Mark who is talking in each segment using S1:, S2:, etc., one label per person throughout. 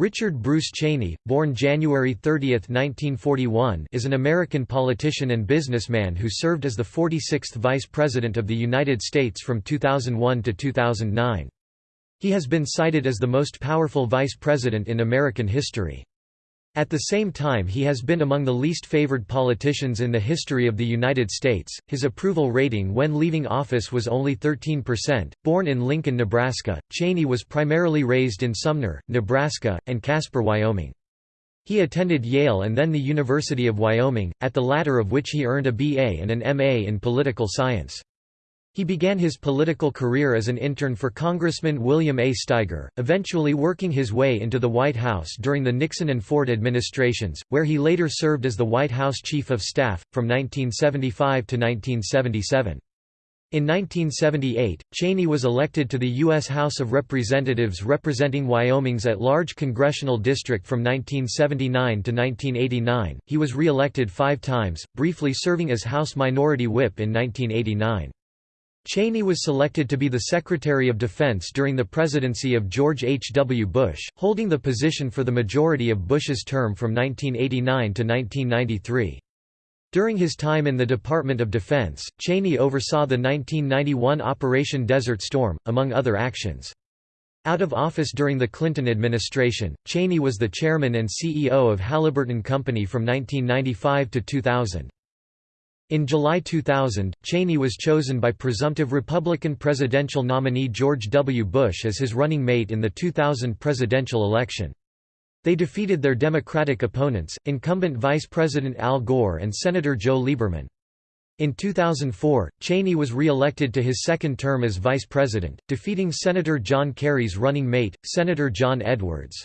S1: Richard Bruce Cheney, born January 30, 1941 is an American politician and businessman who served as the 46th Vice President of the United States from 2001 to 2009. He has been cited as the most powerful vice president in American history. At the same time he has been among the least favored politicians in the history of the United States. His approval rating when leaving office was only 13%. Born in Lincoln, Nebraska, Cheney was primarily raised in Sumner, Nebraska, and Casper, Wyoming. He attended Yale and then the University of Wyoming, at the latter of which he earned a BA and an MA in political science. He began his political career as an intern for Congressman William A. Steiger, eventually working his way into the White House during the Nixon and Ford administrations, where he later served as the White House Chief of Staff, from 1975 to 1977. In 1978, Cheney was elected to the U.S. House of Representatives representing Wyoming's at-large congressional district from 1979 to 1989. He was re-elected five times, briefly serving as House Minority Whip in 1989. Cheney was selected to be the Secretary of Defense during the presidency of George H. W. Bush, holding the position for the majority of Bush's term from 1989 to 1993. During his time in the Department of Defense, Cheney oversaw the 1991 Operation Desert Storm, among other actions. Out of office during the Clinton administration, Cheney was the chairman and CEO of Halliburton Company from 1995 to 2000. In July 2000, Cheney was chosen by presumptive Republican presidential nominee George W. Bush as his running mate in the 2000 presidential election. They defeated their Democratic opponents, incumbent Vice President Al Gore and Senator Joe Lieberman. In 2004, Cheney was re-elected to his second term as vice president, defeating Senator John Kerry's running mate, Senator John Edwards.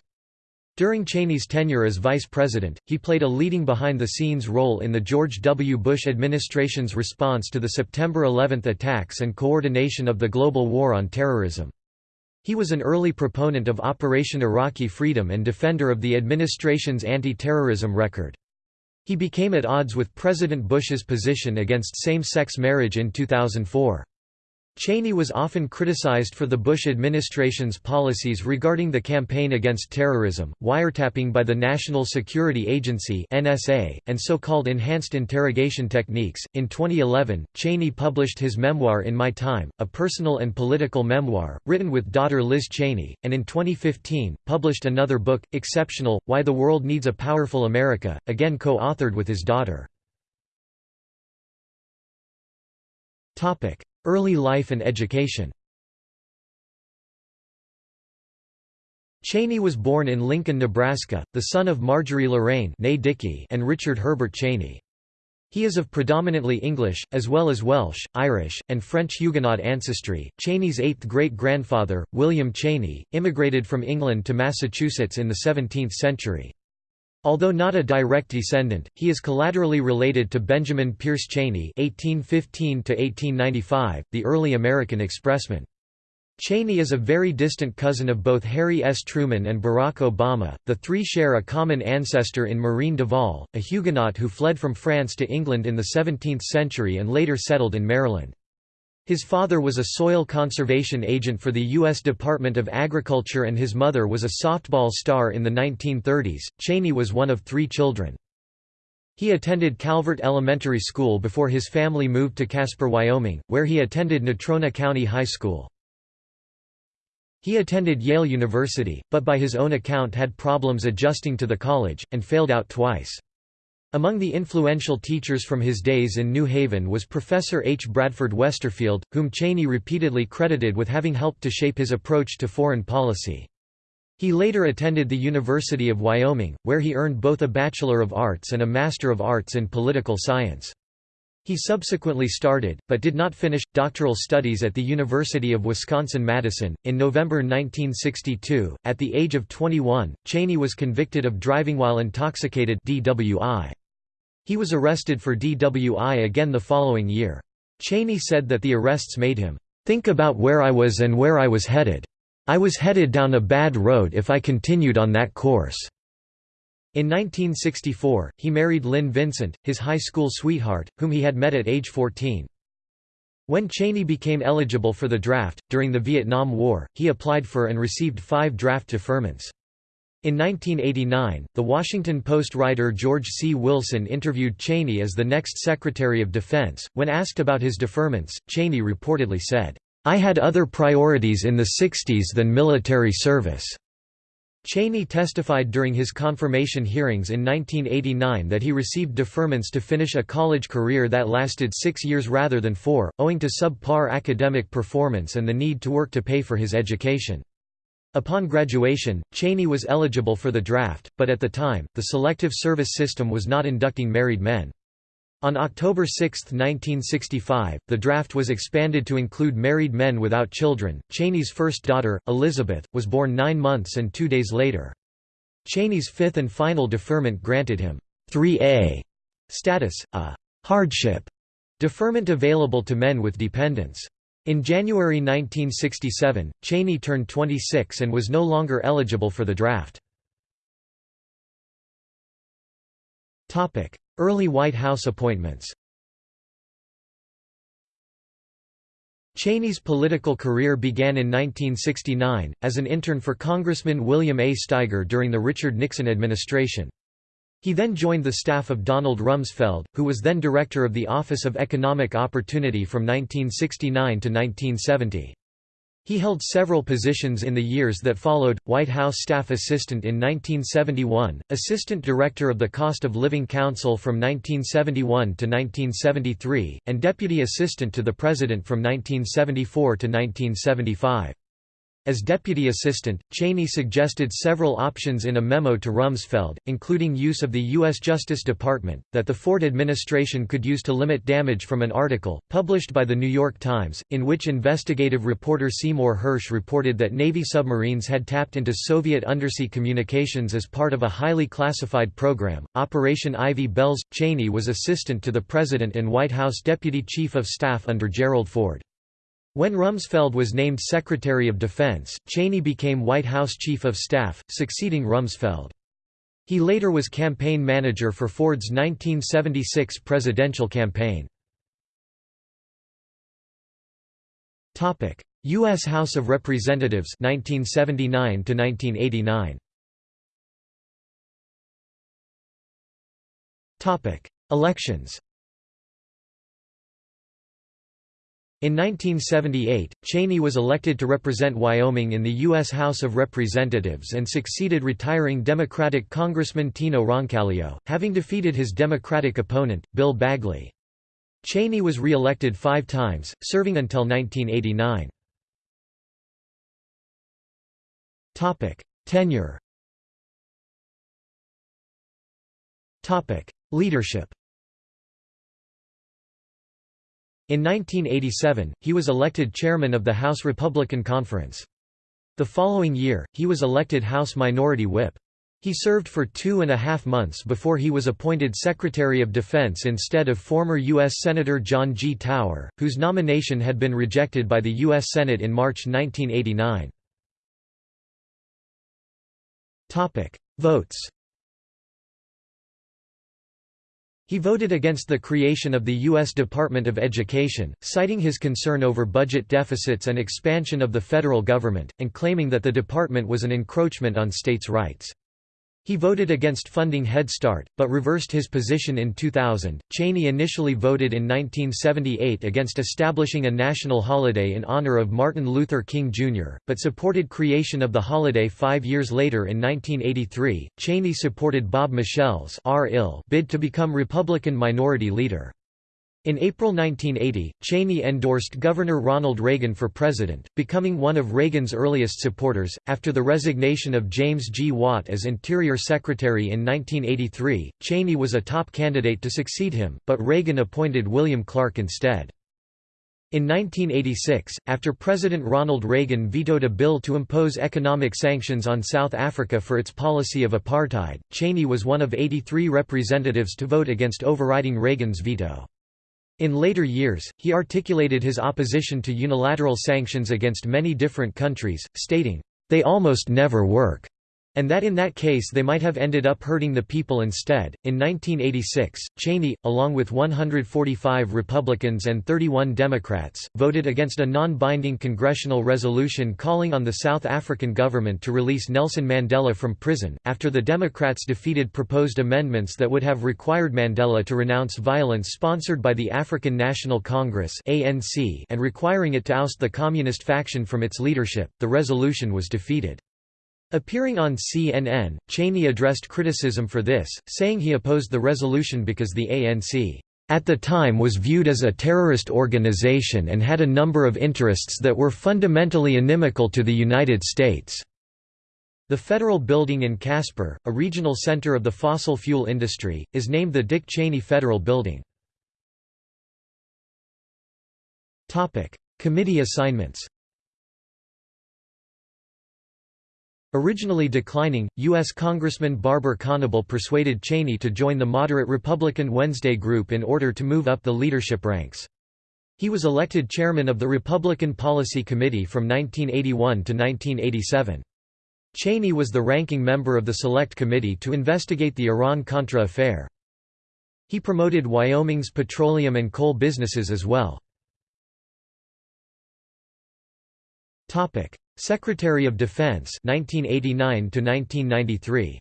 S1: During Cheney's tenure as vice president, he played a leading behind-the-scenes role in the George W. Bush administration's response to the September 11 attacks and coordination of the global war on terrorism. He was an early proponent of Operation Iraqi Freedom and defender of the administration's anti-terrorism record. He became at odds with President Bush's position against same-sex marriage in 2004. Cheney was often criticized for the Bush administration's policies regarding the campaign against terrorism, wiretapping by the National Security Agency (NSA), and so-called enhanced interrogation techniques. In 2011, Cheney published his memoir In My Time, a personal and political memoir written with daughter Liz Cheney, and in 2015 published another book, Exceptional: Why the World Needs a Powerful America, again co-authored with his daughter. Topic: Early life and education Cheney was born in Lincoln, Nebraska, the son of Marjorie Lorraine and Richard Herbert Cheney. He is of predominantly English, as well as Welsh, Irish, and French Huguenot ancestry. Cheney's eighth great grandfather, William Cheney, immigrated from England to Massachusetts in the 17th century. Although not a direct descendant, he is collaterally related to Benjamin Pierce Cheney (1815–1895), the early American expressman. Cheney is a very distant cousin of both Harry S. Truman and Barack Obama. The three share a common ancestor in Mareen Duvall, a Huguenot who fled from France to England in the 17th century and later settled in Maryland. His father was a soil conservation agent for the U.S. Department of Agriculture and his mother was a softball star in the 1930s. Cheney was one of three children. He attended Calvert Elementary School before his family moved to Casper, Wyoming, where he attended Natrona County High School. He attended Yale University, but by his own account had problems adjusting to the college, and failed out twice. Among the influential teachers from his days in New Haven was Professor H. Bradford Westerfield, whom Cheney repeatedly credited with having helped to shape his approach to foreign policy. He later attended the University of Wyoming, where he earned both a Bachelor of Arts and a Master of Arts in Political Science. He subsequently started, but did not finish, doctoral studies at the University of Wisconsin-Madison. In November 1962, at the age of 21, Cheney was convicted of driving while intoxicated DWI. He was arrested for DWI again the following year. Cheney said that the arrests made him, "...think about where I was and where I was headed. I was headed down a bad road if I continued on that course." In 1964, he married Lynn Vincent, his high school sweetheart, whom he had met at age 14. When Cheney became eligible for the draft, during the Vietnam War, he applied for and received five draft deferments. In 1989, The Washington Post writer George C. Wilson interviewed Cheney as the next Secretary of Defense. When asked about his deferments, Cheney reportedly said, I had other priorities in the 60s than military service. Cheney testified during his confirmation hearings in 1989 that he received deferments to finish a college career that lasted six years rather than four, owing to subpar academic performance and the need to work to pay for his education. Upon graduation, Cheney was eligible for the draft, but at the time, the Selective Service System was not inducting married men. On October 6, 1965, the draft was expanded to include married men without children. Cheney's first daughter, Elizabeth, was born nine months and two days later. Cheney's fifth and final deferment granted him 3A status, a hardship deferment available to men with dependents. In January 1967, Cheney turned 26 and was no longer eligible for the draft. Early White House appointments Cheney's political career began in 1969, as an intern for Congressman William A. Steiger during the Richard Nixon administration. He then joined the staff of Donald Rumsfeld, who was then director of the Office of Economic Opportunity from 1969 to 1970. He held several positions in the years that followed, White House Staff Assistant in 1971, Assistant Director of the Cost of Living Council from 1971 to 1973, and Deputy Assistant to the President from 1974 to 1975. As deputy assistant, Cheney suggested several options in a memo to Rumsfeld, including use of the U.S. Justice Department, that the Ford administration could use to limit damage from an article, published by The New York Times, in which investigative reporter Seymour Hersh reported that Navy submarines had tapped into Soviet undersea communications as part of a highly classified program, Operation Ivy Bells. Cheney was assistant to the President and White House Deputy Chief of Staff under Gerald Ford. When Rumsfeld was named Secretary of Defense, Cheney became White House Chief of Staff, succeeding Rumsfeld. He later was campaign manager for Ford's 1976 presidential campaign. U.S. House of Representatives 1979 1989. Elections In 1978, Cheney was elected to represent Wyoming in the U.S. House of Representatives and succeeded retiring Democratic Congressman Teno Roncalio, having defeated his Democratic opponent, Bill Bagley. Cheney was re-elected five times, serving until 1989. Tenure Leadership in 1987, he was elected chairman of the House Republican Conference. The following year, he was elected House Minority Whip. He served for two and a half months before he was appointed Secretary of Defense instead of former U.S. Senator John G. Tower, whose nomination had been rejected by the U.S. Senate in March 1989. Votes He voted against the creation of the U.S. Department of Education, citing his concern over budget deficits and expansion of the federal government, and claiming that the department was an encroachment on states' rights. He voted against funding Head Start, but reversed his position in 2000. Cheney initially voted in 1978 against establishing a national holiday in honor of Martin Luther King Jr., but supported creation of the holiday five years later in 1983. Cheney supported Bob Michel's bid to become Republican Minority Leader. In April 1980, Cheney endorsed Governor Ronald Reagan for president, becoming one of Reagan's earliest supporters. After the resignation of James G. Watt as Interior Secretary in 1983, Cheney was a top candidate to succeed him, but Reagan appointed William Clark instead. In 1986, after President Ronald Reagan vetoed a bill to impose economic sanctions on South Africa for its policy of apartheid, Cheney was one of 83 representatives to vote against overriding Reagan's veto. In later years, he articulated his opposition to unilateral sanctions against many different countries, stating, "...they almost never work." And that in that case they might have ended up hurting the people instead. In 1986, Cheney, along with 145 Republicans and 31 Democrats, voted against a non binding congressional resolution calling on the South African government to release Nelson Mandela from prison, after the Democrats defeated proposed amendments that would have required Mandela to renounce violence sponsored by the African National Congress and requiring it to oust the Communist faction from its leadership. The resolution was defeated. Appearing on CNN, Cheney addressed criticism for this, saying he opposed the resolution because the ANC at the time was viewed as a terrorist organization and had a number of interests that were fundamentally inimical to the United States. The federal building in Casper, a regional center of the fossil fuel industry, is named the Dick Cheney Federal Building. Committee assignments Originally declining, U.S. Congressman Barber Conable persuaded Cheney to join the moderate Republican Wednesday Group in order to move up the leadership ranks. He was elected chairman of the Republican Policy Committee from 1981 to 1987. Cheney was the ranking member of the Select Committee to investigate the Iran-Contra affair. He promoted Wyoming's petroleum and coal businesses as well. Secretary of Defense 1989 to 1993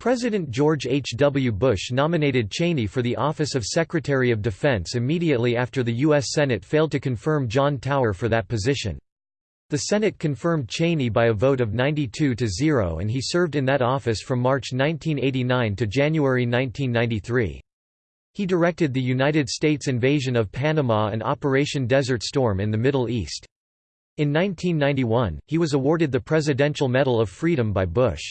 S1: President George H. W. Bush nominated Cheney for the office of Secretary of Defense immediately after the U.S. Senate failed to confirm John Tower for that position. The Senate confirmed Cheney by a vote of 92 to 0 and he served in that office from March 1989 to January 1993. He directed the United States invasion of Panama and Operation Desert Storm in the Middle East. In 1991, he was awarded the Presidential Medal of Freedom by Bush.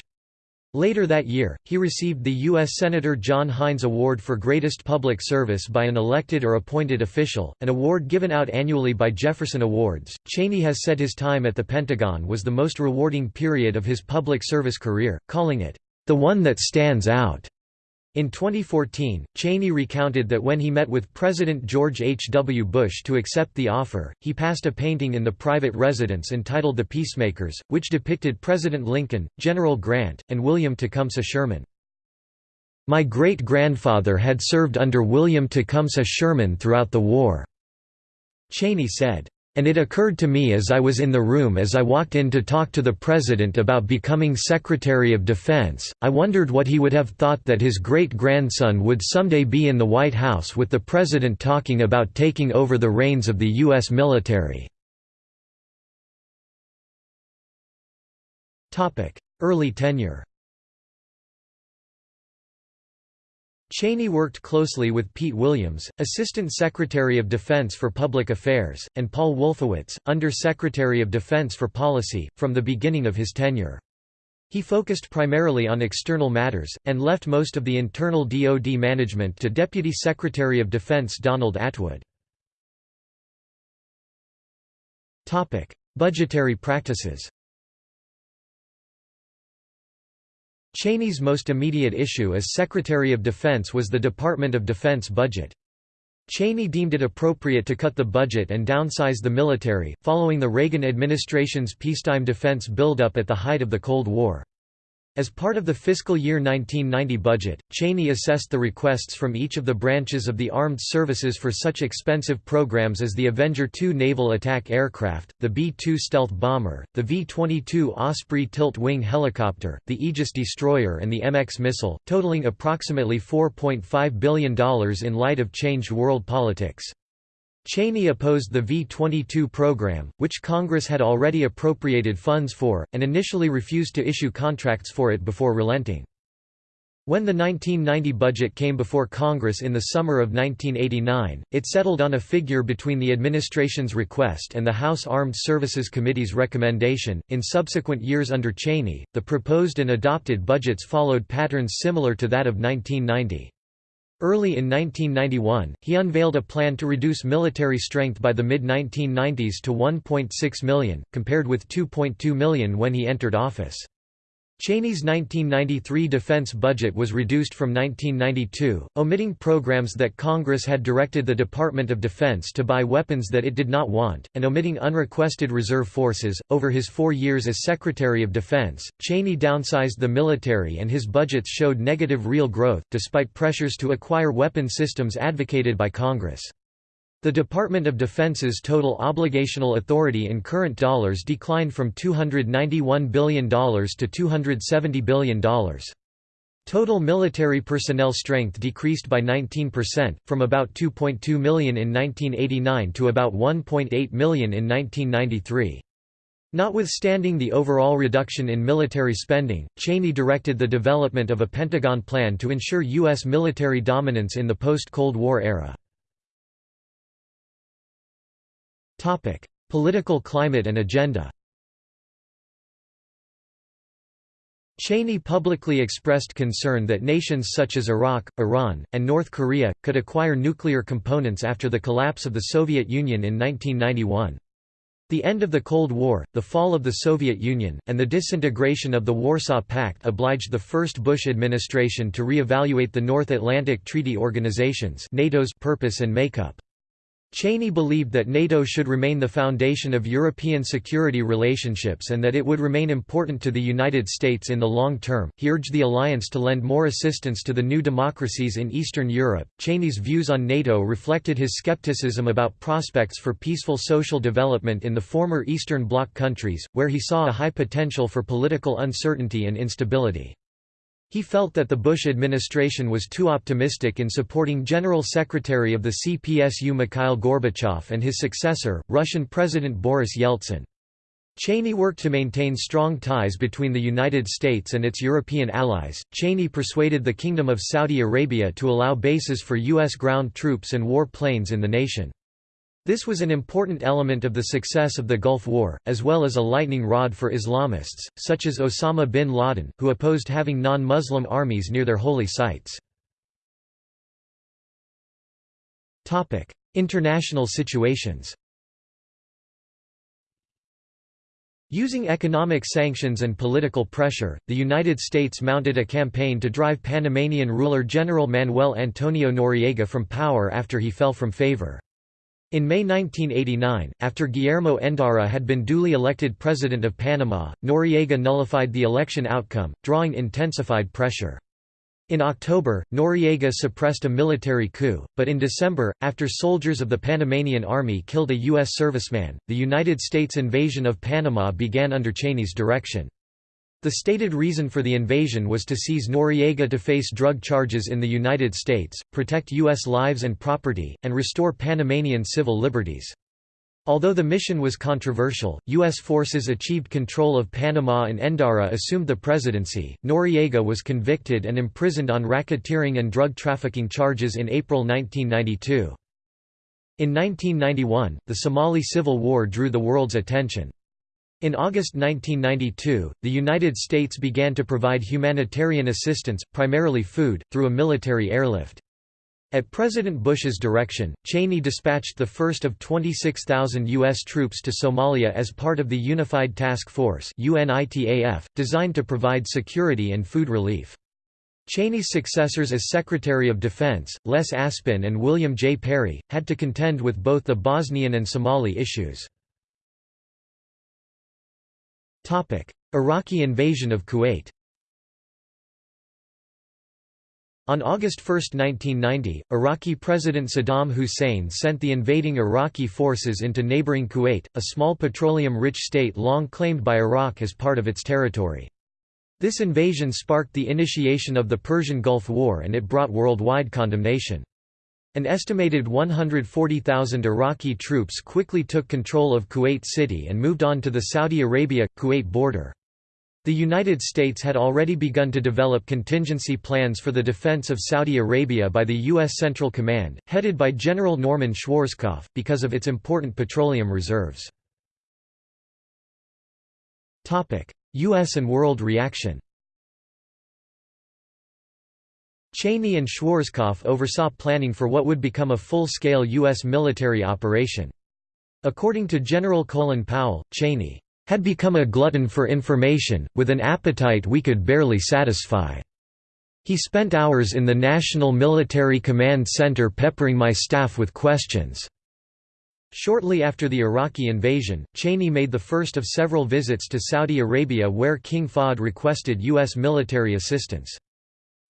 S1: Later that year, he received the U.S. Senator John Heinz Award for Greatest Public Service by an elected or appointed official, an award given out annually by Jefferson Awards. Cheney has said his time at the Pentagon was the most rewarding period of his public service career, calling it, the one that stands out. In 2014, Cheney recounted that when he met with President George H. W. Bush to accept the offer, he passed a painting in the private residence entitled The Peacemakers, which depicted President Lincoln, General Grant, and William Tecumseh Sherman. My great-grandfather had served under William Tecumseh Sherman throughout the war," Cheney said. And it occurred to me as I was in the room as I walked in to talk to the President about becoming Secretary of Defense, I wondered what he would have thought that his great-grandson would someday be in the White House with the President talking about taking over the reins of the U.S. military. Early tenure Cheney worked closely with Pete Williams, Assistant Secretary of Defense for Public Affairs, and Paul Wolfowitz, Under Secretary of Defense for Policy, from the beginning of his tenure. He focused primarily on external matters, and left most of the internal DoD management to Deputy Secretary of Defense Donald Atwood. Budgetary practices Cheney's most immediate issue as Secretary of Defense was the Department of Defense budget. Cheney deemed it appropriate to cut the budget and downsize the military, following the Reagan administration's peacetime defense buildup at the height of the Cold War. As part of the fiscal year 1990 budget, Cheney assessed the requests from each of the branches of the armed services for such expensive programs as the Avenger II naval attack aircraft, the B-2 stealth bomber, the V-22 Osprey tilt-wing helicopter, the Aegis destroyer and the MX missile, totaling approximately $4.5 billion in light of changed world politics. Cheney opposed the V-22 program, which Congress had already appropriated funds for, and initially refused to issue contracts for it before relenting. When the 1990 budget came before Congress in the summer of 1989, it settled on a figure between the administration's request and the House Armed Services Committee's recommendation. In subsequent years under Cheney, the proposed and adopted budgets followed patterns similar to that of 1990. Early in 1991, he unveiled a plan to reduce military strength by the mid-1990s to 1.6 million, compared with 2.2 million when he entered office. Cheney's 1993 defense budget was reduced from 1992, omitting programs that Congress had directed the Department of Defense to buy weapons that it did not want, and omitting unrequested reserve forces. Over his four years as Secretary of Defense, Cheney downsized the military and his budgets showed negative real growth, despite pressures to acquire weapon systems advocated by Congress. The Department of Defense's total obligational authority in current dollars declined from $291 billion to $270 billion. Total military personnel strength decreased by 19%, from about 2.2 million in 1989 to about 1.8 million in 1993. Notwithstanding the overall reduction in military spending, Cheney directed the development of a Pentagon plan to ensure U.S. military dominance in the post-Cold War era. Topic: Political climate and agenda. Cheney publicly expressed concern that nations such as Iraq, Iran, and North Korea, could acquire nuclear components after the collapse of the Soviet Union in 1991. The end of the Cold War, the fall of the Soviet Union, and the disintegration of the Warsaw Pact obliged the first Bush administration to re-evaluate the North Atlantic Treaty Organization's NATO's purpose and makeup. Cheney believed that NATO should remain the foundation of European security relationships and that it would remain important to the United States in the long term. He urged the alliance to lend more assistance to the new democracies in Eastern Europe. Cheney's views on NATO reflected his skepticism about prospects for peaceful social development in the former Eastern Bloc countries, where he saw a high potential for political uncertainty and instability. He felt that the Bush administration was too optimistic in supporting General Secretary of the CPSU Mikhail Gorbachev and his successor, Russian President Boris Yeltsin. Cheney worked to maintain strong ties between the United States and its European allies. Cheney persuaded the Kingdom of Saudi Arabia to allow bases for U.S. ground troops and war planes in the nation. This was an important element of the success of the Gulf War, as well as a lightning rod for Islamists, such as Osama bin Laden, who opposed having non-Muslim armies near their holy sites. International situations Using economic sanctions and political pressure, the United States mounted a campaign to drive Panamanian ruler General Manuel Antonio Noriega from power after he fell from favor. In May 1989, after Guillermo Endara had been duly elected President of Panama, Noriega nullified the election outcome, drawing intensified pressure. In October, Noriega suppressed a military coup, but in December, after soldiers of the Panamanian Army killed a U.S. serviceman, the United States invasion of Panama began under Cheney's direction. The stated reason for the invasion was to seize Noriega to face drug charges in the United States, protect U.S. lives and property, and restore Panamanian civil liberties. Although the mission was controversial, U.S. forces achieved control of Panama and Endara assumed the presidency. Noriega was convicted and imprisoned on racketeering and drug trafficking charges in April 1992. In 1991, the Somali Civil War drew the world's attention. In August 1992, the United States began to provide humanitarian assistance, primarily food, through a military airlift. At President Bush's direction, Cheney dispatched the first of 26,000 U.S. troops to Somalia as part of the Unified Task Force designed to provide security and food relief. Cheney's successors as Secretary of Defense, Les Aspin and William J. Perry, had to contend with both the Bosnian and Somali issues. Iraqi invasion of Kuwait On August 1, 1990, Iraqi President Saddam Hussein sent the invading Iraqi forces into neighboring Kuwait, a small petroleum-rich state long claimed by Iraq as part of its territory. This invasion sparked the initiation of the Persian Gulf War and it brought worldwide condemnation. An estimated 140,000 Iraqi troops quickly took control of Kuwait City and moved on to the Saudi Arabia-Kuwait border. The United States had already begun to develop contingency plans for the defense of Saudi Arabia by the U.S. Central Command, headed by General Norman Schwarzkopf, because of its important petroleum reserves. U.S. and world reaction Cheney and Schwarzkopf oversaw planning for what would become a full-scale U.S. military operation. According to General Colin Powell, Cheney had become a glutton for information, with an appetite we could barely satisfy. He spent hours in the National Military Command Center peppering my staff with questions. Shortly after the Iraqi invasion, Cheney made the first of several visits to Saudi Arabia where King Fahd requested U.S. military assistance.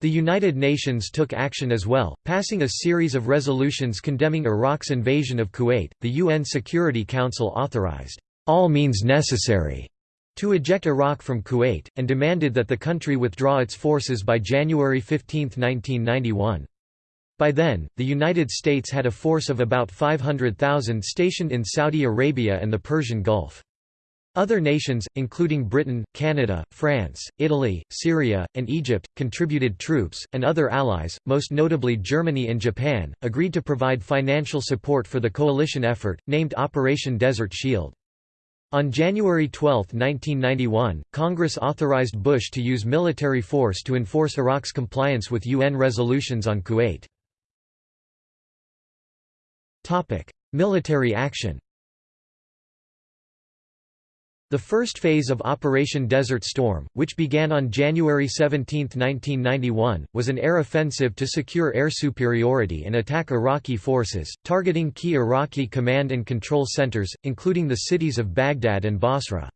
S1: The United Nations took action as well, passing a series of resolutions condemning Iraq's invasion of Kuwait. The UN Security Council authorized all means necessary to eject Iraq from Kuwait, and demanded that the country withdraw its forces by January 15, 1991. By then, the United States had a force of about 500,000 stationed in Saudi Arabia and the Persian Gulf. Other nations, including Britain, Canada, France, Italy, Syria, and Egypt, contributed troops, and other allies, most notably Germany and Japan, agreed to provide financial support for the coalition effort, named Operation Desert Shield. On January 12, 1991, Congress authorized Bush to use military force to enforce Iraq's compliance with UN resolutions on Kuwait. Military action The first phase of Operation Desert Storm, which began on January 17, 1991, was an air offensive to secure air superiority and attack Iraqi forces, targeting key Iraqi command and control centers, including the cities of Baghdad and Basra.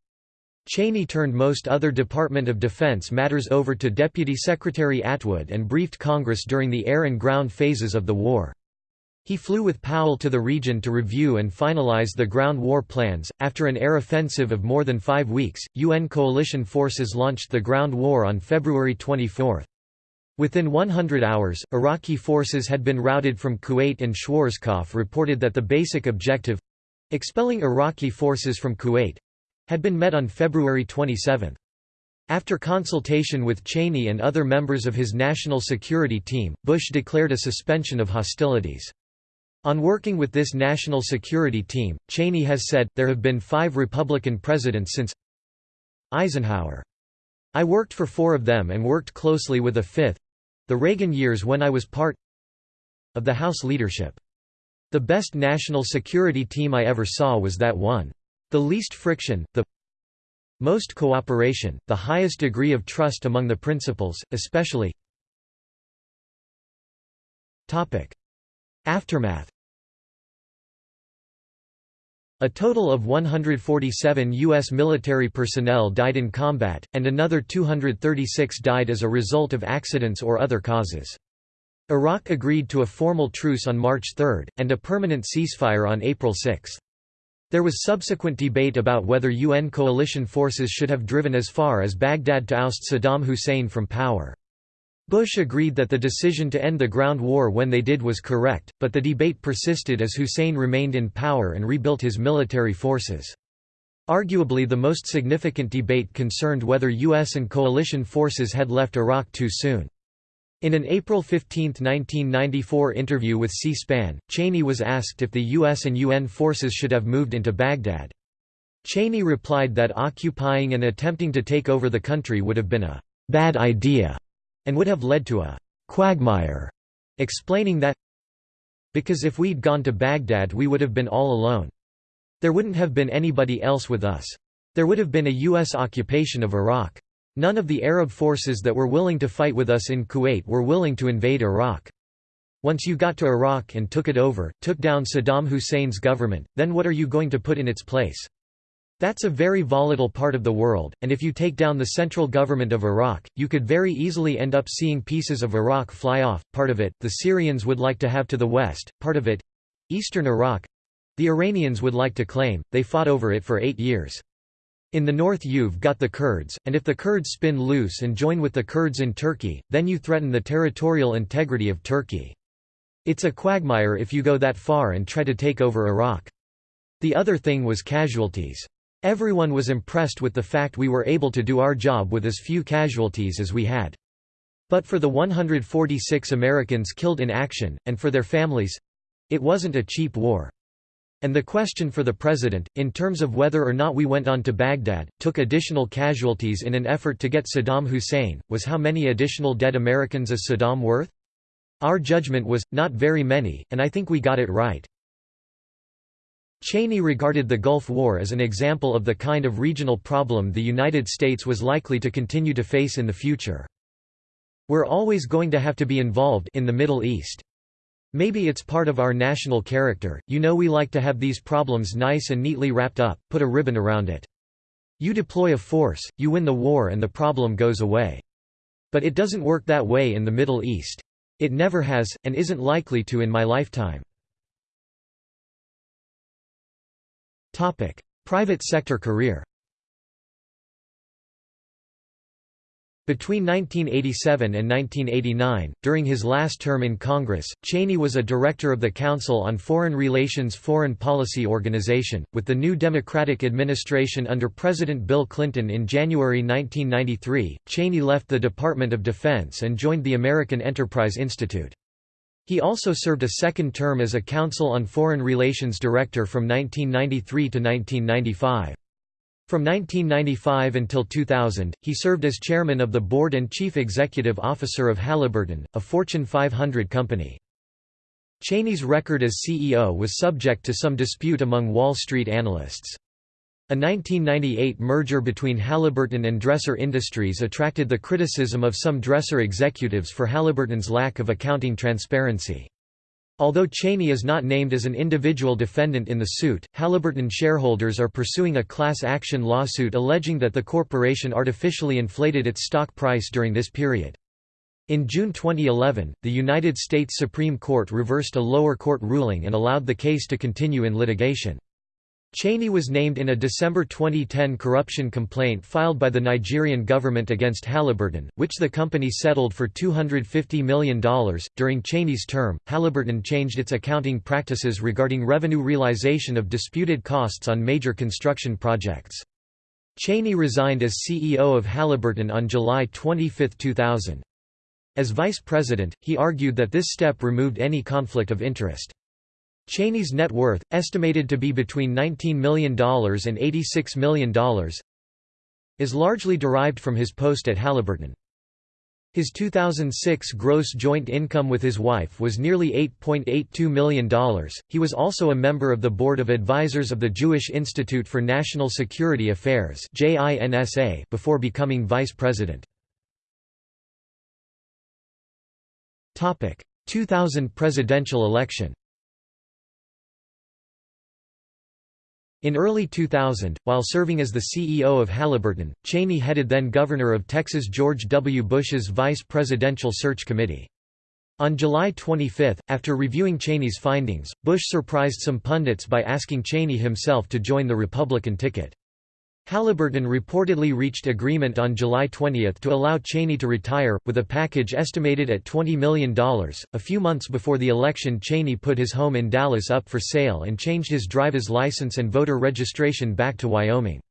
S1: Cheney turned most other Department of Defense matters over to Deputy Secretary Atwood and briefed Congress during the air and ground phases of the war. He flew with Powell to the region to review and finalize the ground war plans. After an air offensive of more than five weeks, UN coalition forces launched the ground war on February 24. Within 100 hours, Iraqi forces had been routed from Kuwait and Schwarzkopf reported that the basic objective—expelling Iraqi forces from Kuwait—had been met on February 27. After consultation with Cheney and other members of his national security team, Bush declared a suspension of hostilities. On working with this national security team, Cheney has said, there have been five Republican presidents since Eisenhower. I worked for four of them and worked closely with a fifth—the Reagan years when I was part of the House leadership. The best national security team I ever saw was that one. The least friction, the most cooperation, the highest degree of trust among the principals, especially Aftermath A total of 147 U.S. military personnel died in combat, and another 236 died as a result of accidents or other causes. Iraq agreed to a formal truce on March 3, and a permanent ceasefire on April 6. There was subsequent debate about whether UN coalition forces should have driven as far as Baghdad to oust Saddam Hussein from power. Bush agreed that the decision to end the ground war when they did was correct, but the debate persisted as Hussein remained in power and rebuilt his military forces. Arguably the most significant debate concerned whether U.S. and coalition forces had left Iraq too soon. In an April 15, 1994 interview with C-SPAN, Cheney was asked if the U.S. and UN forces should have moved into Baghdad. Cheney replied that occupying and attempting to take over the country would have been a «bad idea» and would have led to a «quagmire», explaining that because if we'd gone to Baghdad we would have been all alone. There wouldn't have been anybody else with us. There would have been a U.S. occupation of Iraq. None of the Arab forces that were willing to fight with us in Kuwait were willing to invade Iraq. Once you got to Iraq and took it over, took down Saddam Hussein's government, then what are you going to put in its place? That's a very volatile part of the world, and if you take down the central government of Iraq, you could very easily end up seeing pieces of Iraq fly off, part of it, the Syrians would like to have to the west, part of it—eastern Iraq—the Iranians would like to claim, they fought over it for eight years. In the north you've got the Kurds, and if the Kurds spin loose and join with the Kurds in Turkey, then you threaten the territorial integrity of Turkey. It's a quagmire if you go that far and try to take over Iraq. The other thing was casualties. Everyone was impressed with the fact we were able to do our job with as few casualties as we had. But for the 146 Americans killed in action, and for their families—it wasn't a cheap war. And the question for the president, in terms of whether or not we went on to Baghdad, took additional casualties in an effort to get Saddam Hussein, was how many additional dead Americans is Saddam worth? Our judgment was, not very many, and I think we got it right. Cheney regarded the Gulf War as an example of the kind of regional problem the United States was likely to continue to face in the future. We're always going to have to be involved in the Middle East. Maybe it's part of our national character, you know we like to have these problems nice and neatly wrapped up, put a ribbon around it. You deploy a force, you win the war and the problem goes away. But it doesn't work that way in the Middle East. It never has, and isn't likely to in my lifetime. Private sector career Between 1987 and 1989, during his last term in Congress, Cheney was a director of the Council on Foreign Relations Foreign Policy Organization. With the new Democratic administration under President Bill Clinton in January 1993, Cheney left the Department of Defense and joined the American Enterprise Institute. He also served a second term as a Council on Foreign Relations Director from 1993 to 1995. From 1995 until 2000, he served as chairman of the board and chief executive officer of Halliburton, a Fortune 500 company. Cheney's record as CEO was subject to some dispute among Wall Street analysts. A 1998 merger between Halliburton and Dresser Industries attracted the criticism of some Dresser executives for Halliburton's lack of accounting transparency. Although Cheney is not named as an individual defendant in the suit, Halliburton shareholders are pursuing a class action lawsuit alleging that the corporation artificially inflated its stock price during this period. In June 2011, the United States Supreme Court reversed a lower court ruling and allowed the case to continue in litigation. Cheney was named in a December 2010 corruption complaint filed by the Nigerian government against Halliburton, which the company settled for $250 million. During Cheney's term, Halliburton changed its accounting practices regarding revenue realization of disputed costs on major construction projects. Cheney resigned as CEO of Halliburton on July 25, 2000. As vice president, he argued that this step removed any conflict of interest. Cheney's net worth, estimated to be between $19 million and $86 million, is largely derived from his post at Halliburton. His 2006 gross joint income with his wife was nearly $8.82 million. He was also a member of the Board of Advisors of the Jewish Institute for National Security Affairs before becoming vice president. 2000 presidential election In early 2000, while serving as the CEO of Halliburton, Cheney headed then Governor of Texas George W. Bush's Vice Presidential Search Committee. On July 25, after reviewing Cheney's findings, Bush surprised some pundits by asking Cheney himself to join the Republican ticket. Halliburton reportedly reached agreement on July 20 to allow Cheney to retire, with a package estimated at $20 million. A few months before the election, Cheney put his home in Dallas up for sale and changed his driver's license and voter registration back to Wyoming.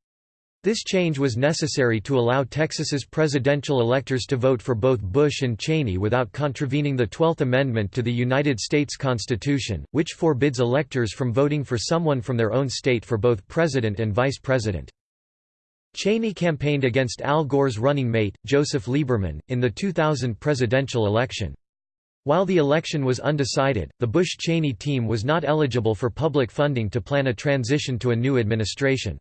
S1: This change was necessary to allow Texas's presidential electors to vote for both Bush and Cheney without contravening the Twelfth Amendment to the United States Constitution, which forbids electors from voting for someone from their own state for both president and vice president. Cheney campaigned against Al Gore's running mate, Joseph Lieberman, in the 2000 presidential election. While the election was undecided, the Bush-Cheney team was not eligible for public funding to plan a transition to a new administration.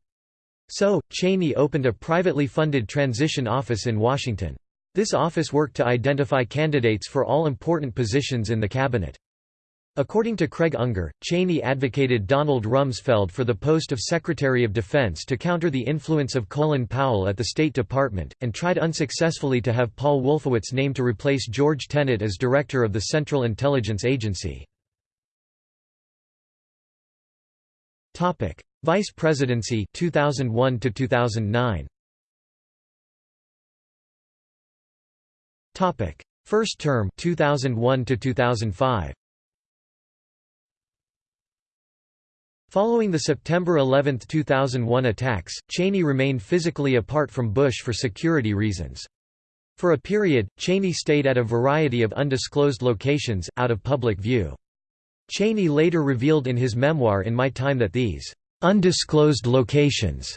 S1: So, Cheney opened a privately funded transition office in Washington. This office worked to identify candidates for all important positions in the cabinet. According to Craig Unger, Cheney advocated Donald Rumsfeld for the post of Secretary of Defense to counter the influence of Colin Powell at the State Department, and tried unsuccessfully to have Paul Wolfowitz named to replace George Tenet as director of the Central Intelligence Agency. Vice Presidency 2001 to 2009 Topic First term 2001 to 2005 Following the September 11, 2001 attacks, Cheney remained physically apart from Bush for security reasons. For a period, Cheney stayed at a variety of undisclosed locations, out of public view. Cheney later revealed in his memoir In My Time that these undisclosed locations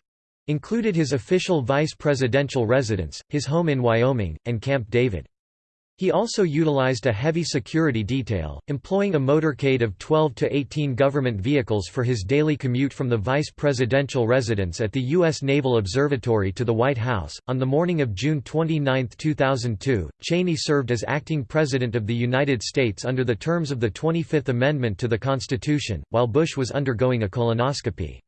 S1: included his official vice presidential residence, his home in Wyoming, and Camp David. He also utilized a heavy security detail, employing a motorcade of 12 to 18 government vehicles for his daily commute from the vice presidential residence at the U.S. Naval Observatory to the White House. On the morning of June 29, 2002, Cheney served as acting President of the United States under the terms of the 25th Amendment to the Constitution, while Bush was undergoing a colonoscopy.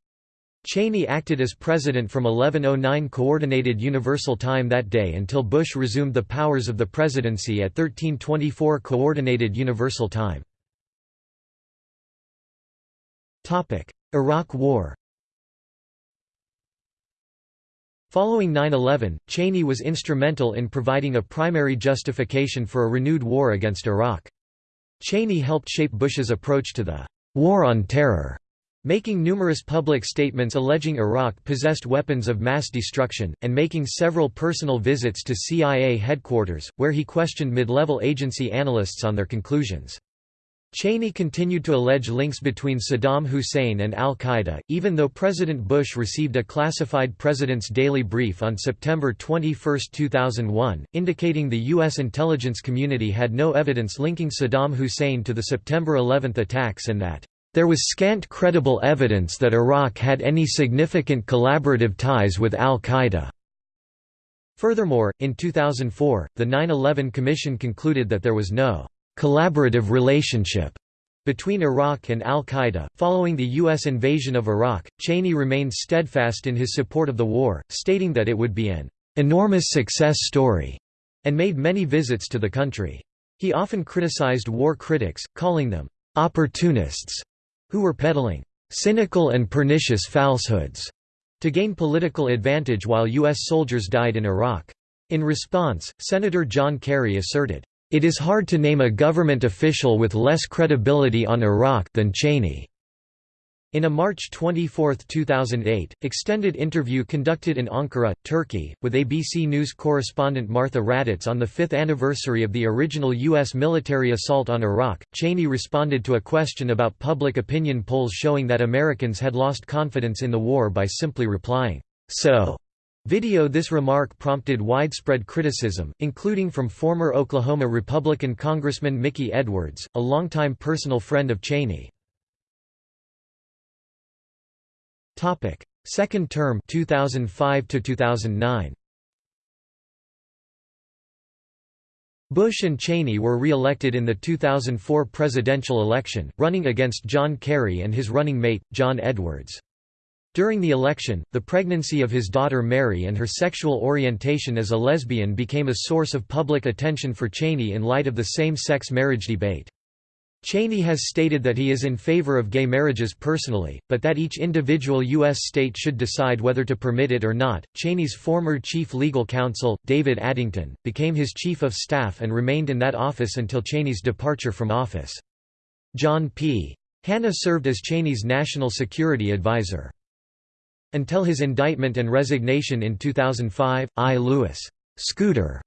S1: Cheney acted as president from 1109 Coordinated Universal Time that day until Bush resumed the powers of the presidency at 1324 Coordinated Universal Time. Iraq War Following 9-11, Cheney was instrumental in providing a primary justification for a renewed war against Iraq. Cheney helped shape Bush's approach to the «war on terror» making numerous public statements alleging Iraq possessed weapons of mass destruction, and making several personal visits to CIA headquarters, where he questioned mid-level agency analysts on their conclusions. Cheney continued to allege links between Saddam Hussein and al-Qaeda, even though President Bush received a classified President's Daily Brief on September 21, 2001, indicating the U.S. intelligence community had no evidence linking Saddam Hussein to the September 11 attacks and that there was scant credible evidence that Iraq had any significant collaborative ties with al-Qaeda. Furthermore, in 2004, the 9-11 Commission concluded that there was no «collaborative relationship» between Iraq and al-Qaeda. Following the U.S. invasion of Iraq, Cheney remained steadfast in his support of the war, stating that it would be an «enormous success story» and made many visits to the country. He often criticized war critics, calling them «opportunists» who were peddling cynical and pernicious falsehoods to gain political advantage while U.S. soldiers died in Iraq. In response, Senator John Kerry asserted, "...it is hard to name a government official with less credibility on Iraq than Cheney." In a March 24, 2008, extended interview conducted in Ankara, Turkey, with ABC News correspondent Martha Raddatz on the fifth anniversary of the original U.S. military assault on Iraq, Cheney responded to a question about public opinion polls showing that Americans had lost confidence in the war by simply replying, "'So' Video This remark prompted widespread criticism, including from former Oklahoma Republican Congressman Mickey Edwards, a longtime personal friend of Cheney. Topic: Second term 2005 to 2009. Bush and Cheney were re-elected in the 2004 presidential election, running against John Kerry and his running mate, John Edwards. During the election, the pregnancy of his daughter Mary and her sexual orientation as a lesbian became a source of public attention for Cheney in light of the same-sex marriage debate. Cheney has stated that he is in favor of gay marriages personally, but that each individual U.S. state should decide whether to permit it or not. Cheney's former chief legal counsel, David Addington, became his chief of staff and remained in that office until Cheney's departure from office. John P. Hannah served as Cheney's national security advisor. Until his indictment and resignation in 2005, I. Lewis Scooter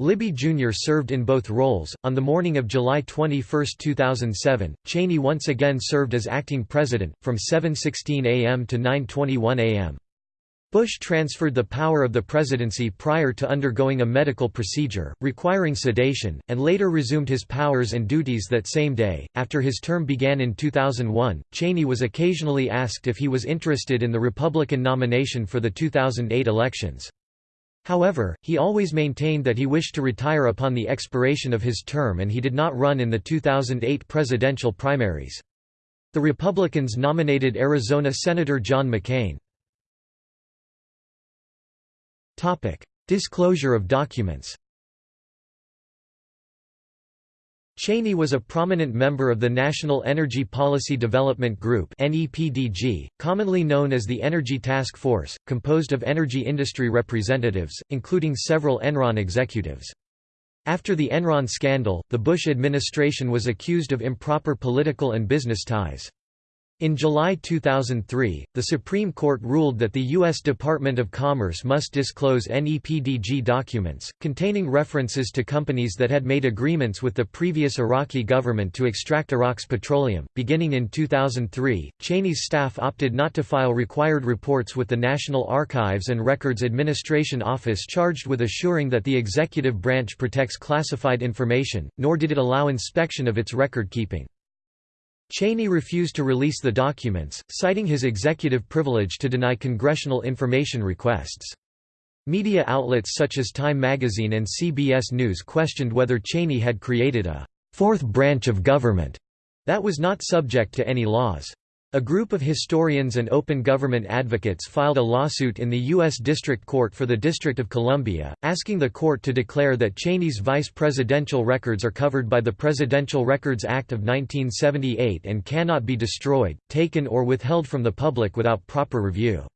S1: Libby Jr. served in both roles. On the morning of July 21, 2007, Cheney once again served as acting president, from 7.16 a.m. to 9.21 a.m. Bush transferred the power of the presidency prior to undergoing a medical procedure, requiring sedation, and later resumed his powers and duties that same day. After his term began in 2001, Cheney was occasionally asked if he was interested in the Republican nomination for the 2008 elections. However, he always maintained that he wished to retire upon the expiration of his term and he did not run in the 2008 presidential primaries. The Republicans nominated Arizona Senator John McCain. Disclosure of documents Cheney was a prominent member of the National Energy Policy Development Group NEPDG, commonly known as the Energy Task Force, composed of energy industry representatives, including several Enron executives. After the Enron scandal, the Bush administration was accused of improper political and business ties. In July 2003, the Supreme Court ruled that the U.S. Department of Commerce must disclose NEPDG documents, containing references to companies that had made agreements with the previous Iraqi government to extract Iraq's petroleum. Beginning in 2003, Cheney's staff opted not to file required reports with the National Archives and Records Administration Office charged with assuring that the executive branch protects classified information, nor did it allow inspection of its record keeping. Cheney refused to release the documents, citing his executive privilege to deny congressional information requests. Media outlets such as Time magazine and CBS News questioned whether Cheney had created a fourth branch of government that was not subject to any laws. A group of historians and open government advocates filed a lawsuit in the U.S. District Court for the District of Columbia, asking the court to declare that Cheney's vice presidential records are covered by the Presidential Records Act of 1978 and cannot be destroyed, taken or withheld from the public without proper review.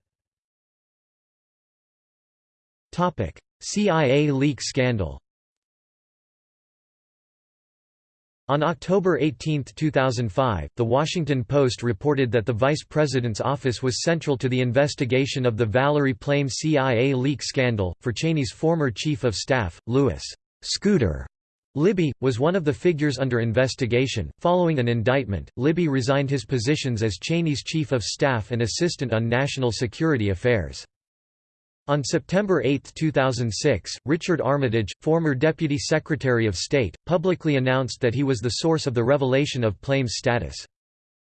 S1: CIA leak scandal On October 18, 2005, The Washington Post reported that the vice president's office was central to the investigation of the Valerie Plame CIA leak scandal. For Cheney's former chief of staff, Lewis Scooter Libby, was one of the figures under investigation. Following an indictment, Libby resigned his positions as Cheney's chief of staff and assistant on national security affairs. On September 8, 2006, Richard Armitage, former Deputy Secretary of State, publicly announced that he was the source of the revelation of Plame's status.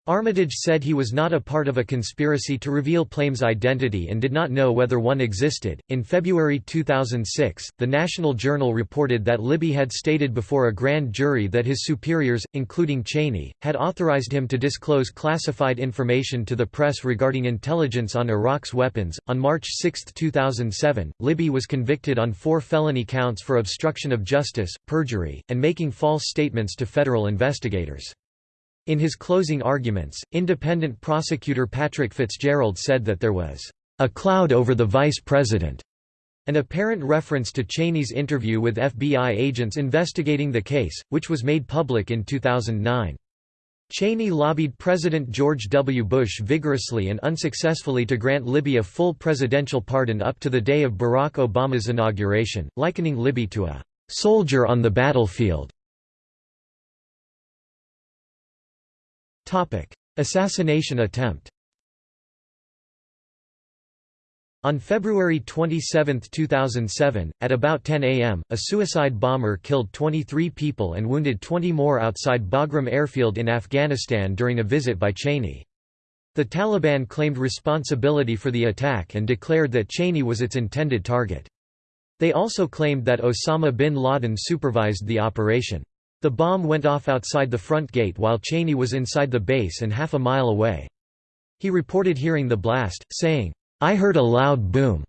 S1: Armitage said he was not a part of a conspiracy to reveal Plame's identity and did not know whether one existed. In February 2006, the National Journal reported that Libby had stated before a grand jury that his superiors, including Cheney, had authorized him to disclose classified information to the press regarding intelligence on Iraq's weapons. On March 6, 2007, Libby was convicted on four felony counts for obstruction of justice, perjury, and making false statements to federal investigators. In his closing arguments, independent prosecutor Patrick Fitzgerald said that there was a cloud over the vice president, an apparent reference to Cheney's interview with FBI agents investigating the case, which was made public in 2009. Cheney lobbied President George W. Bush vigorously and unsuccessfully to grant Libby a full presidential pardon up to the day of Barack Obama's inauguration, likening Libby to a soldier on the battlefield. Topic: Assassination attempt. On February 27, 2007, at about 10 am, a suicide bomber killed 23 people and wounded 20 more outside Bagram airfield in Afghanistan during a visit by Cheney. The Taliban claimed responsibility for the attack and declared that Cheney was its intended target. They also claimed that Osama bin Laden supervised the operation. The bomb went off outside the front gate while Cheney was inside the base and half a mile away. He reported hearing the blast, saying, I heard a loud boom.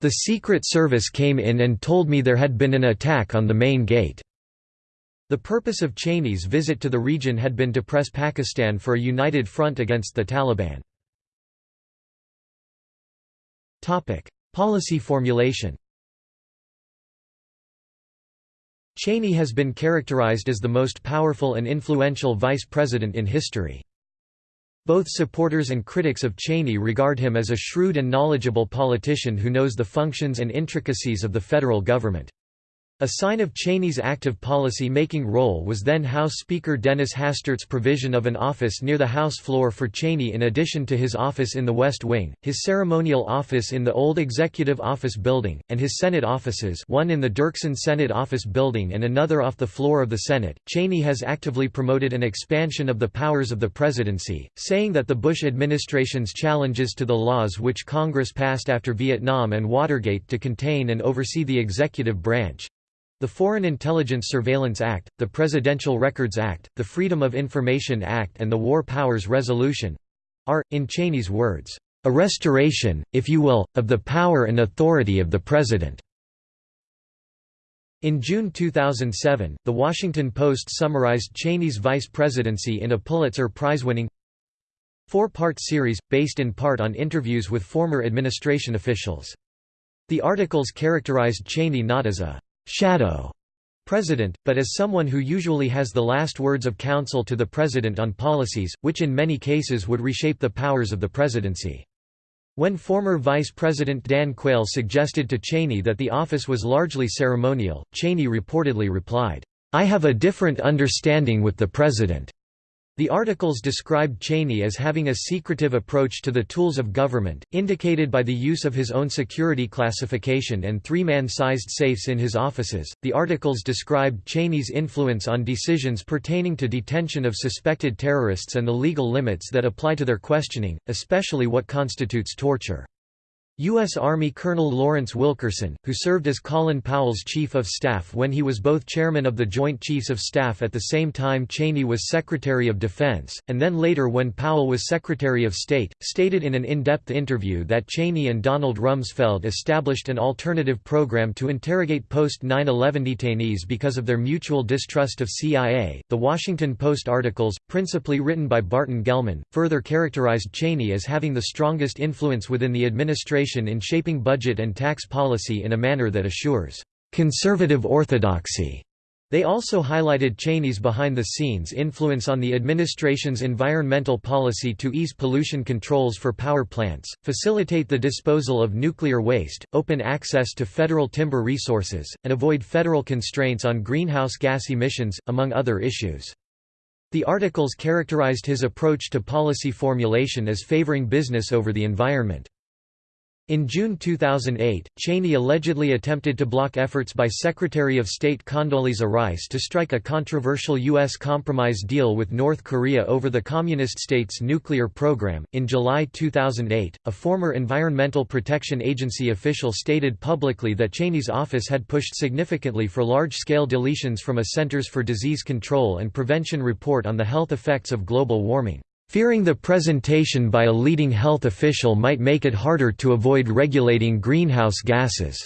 S1: The Secret Service came in and told me there had been an attack on the main gate. The purpose of Cheney's visit to the region had been to press Pakistan for a united front against the Taliban. Policy formulation Cheney has been characterized as the most powerful and influential vice president in history. Both supporters and critics of Cheney regard him as a shrewd and knowledgeable politician who knows the functions and intricacies of the federal government. A sign of Cheney's active policy-making role was then House Speaker Dennis Hastert's provision of an office near the House floor for Cheney in addition to his office in the West Wing, his ceremonial office in the old Executive Office Building, and his Senate offices one in the Dirksen Senate Office Building and another off the floor of the Senate. Cheney has actively promoted an expansion of the powers of the presidency, saying that the Bush administration's challenges to the laws which Congress passed after Vietnam and Watergate to contain and oversee the executive branch, the Foreign Intelligence Surveillance Act, the Presidential Records Act, the Freedom of Information Act and the War Powers Resolution are, in Cheney's words, "...a restoration, if you will, of the power and authority of the President." In June 2007, The Washington Post summarized Cheney's vice presidency in a Pulitzer Prize-winning four-part series, based in part on interviews with former administration officials. The articles characterized Cheney not as a shadow President, but as someone who usually has the last words of counsel to the President on policies, which in many cases would reshape the powers of the presidency. When former Vice President Dan Quayle suggested to Cheney that the office was largely ceremonial, Cheney reportedly replied, "'I have a different understanding with the President. The articles described Cheney as having a secretive approach to the tools of government, indicated by the use of his own security classification and three-man sized safes in his offices. The articles described Cheney's influence on decisions pertaining to detention of suspected terrorists and the legal limits that apply to their questioning, especially what constitutes torture. U.S. Army Colonel Lawrence Wilkerson, who served as Colin Powell's Chief of Staff when he was both chairman of the Joint Chiefs of Staff at the same time Cheney was Secretary of Defense, and then later when Powell was Secretary of State, stated in an in-depth interview that Cheney and Donald Rumsfeld established an alternative program to interrogate post-9-11 detainees because of their mutual distrust of CIA. The Washington Post articles, principally written by Barton Gellman, further characterized Cheney as having the strongest influence within the administration in shaping budget and tax policy in a manner that assures conservative orthodoxy. They also highlighted Cheney's behind-the-scenes influence on the administration's environmental policy to ease pollution controls for power plants, facilitate the disposal of nuclear waste, open access to federal timber resources, and avoid federal constraints on greenhouse gas emissions, among other issues. The articles characterized his approach to policy formulation as favoring business over the environment. In June 2008, Cheney allegedly attempted to block efforts by Secretary of State Condoleezza Rice to strike a controversial U.S. compromise deal with North Korea over the Communist state's nuclear program. In July 2008, a former Environmental Protection Agency official stated publicly that Cheney's office had pushed significantly for large scale deletions from a Centers for Disease Control and Prevention report on the health effects of global warming fearing the presentation by a leading health official might make it harder to avoid regulating greenhouse gases.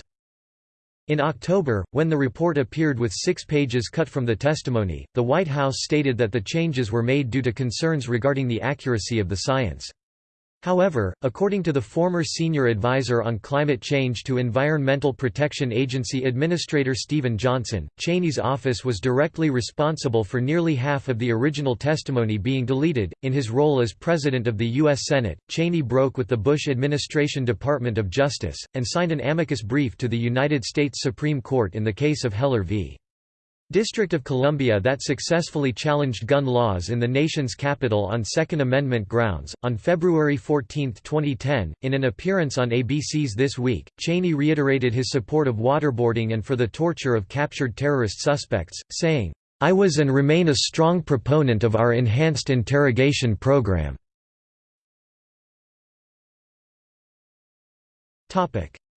S1: In October, when the report appeared with six pages cut from the testimony, the White House stated that the changes were made due to concerns regarding the accuracy of the science. However, according to the former senior advisor on climate change to Environmental Protection Agency Administrator Stephen Johnson, Cheney's office was directly responsible for nearly half of the original testimony being deleted. In his role as President of the U.S. Senate, Cheney broke with the Bush administration Department of Justice, and signed an amicus brief to the United States Supreme Court in the case of Heller v. District of Columbia that successfully challenged gun laws in the nation's capital on Second Amendment grounds. On February 14, 2010, in an appearance on ABC's This Week, Cheney reiterated his support of waterboarding and for the torture of captured terrorist suspects, saying, I was and remain a strong proponent of our enhanced interrogation program.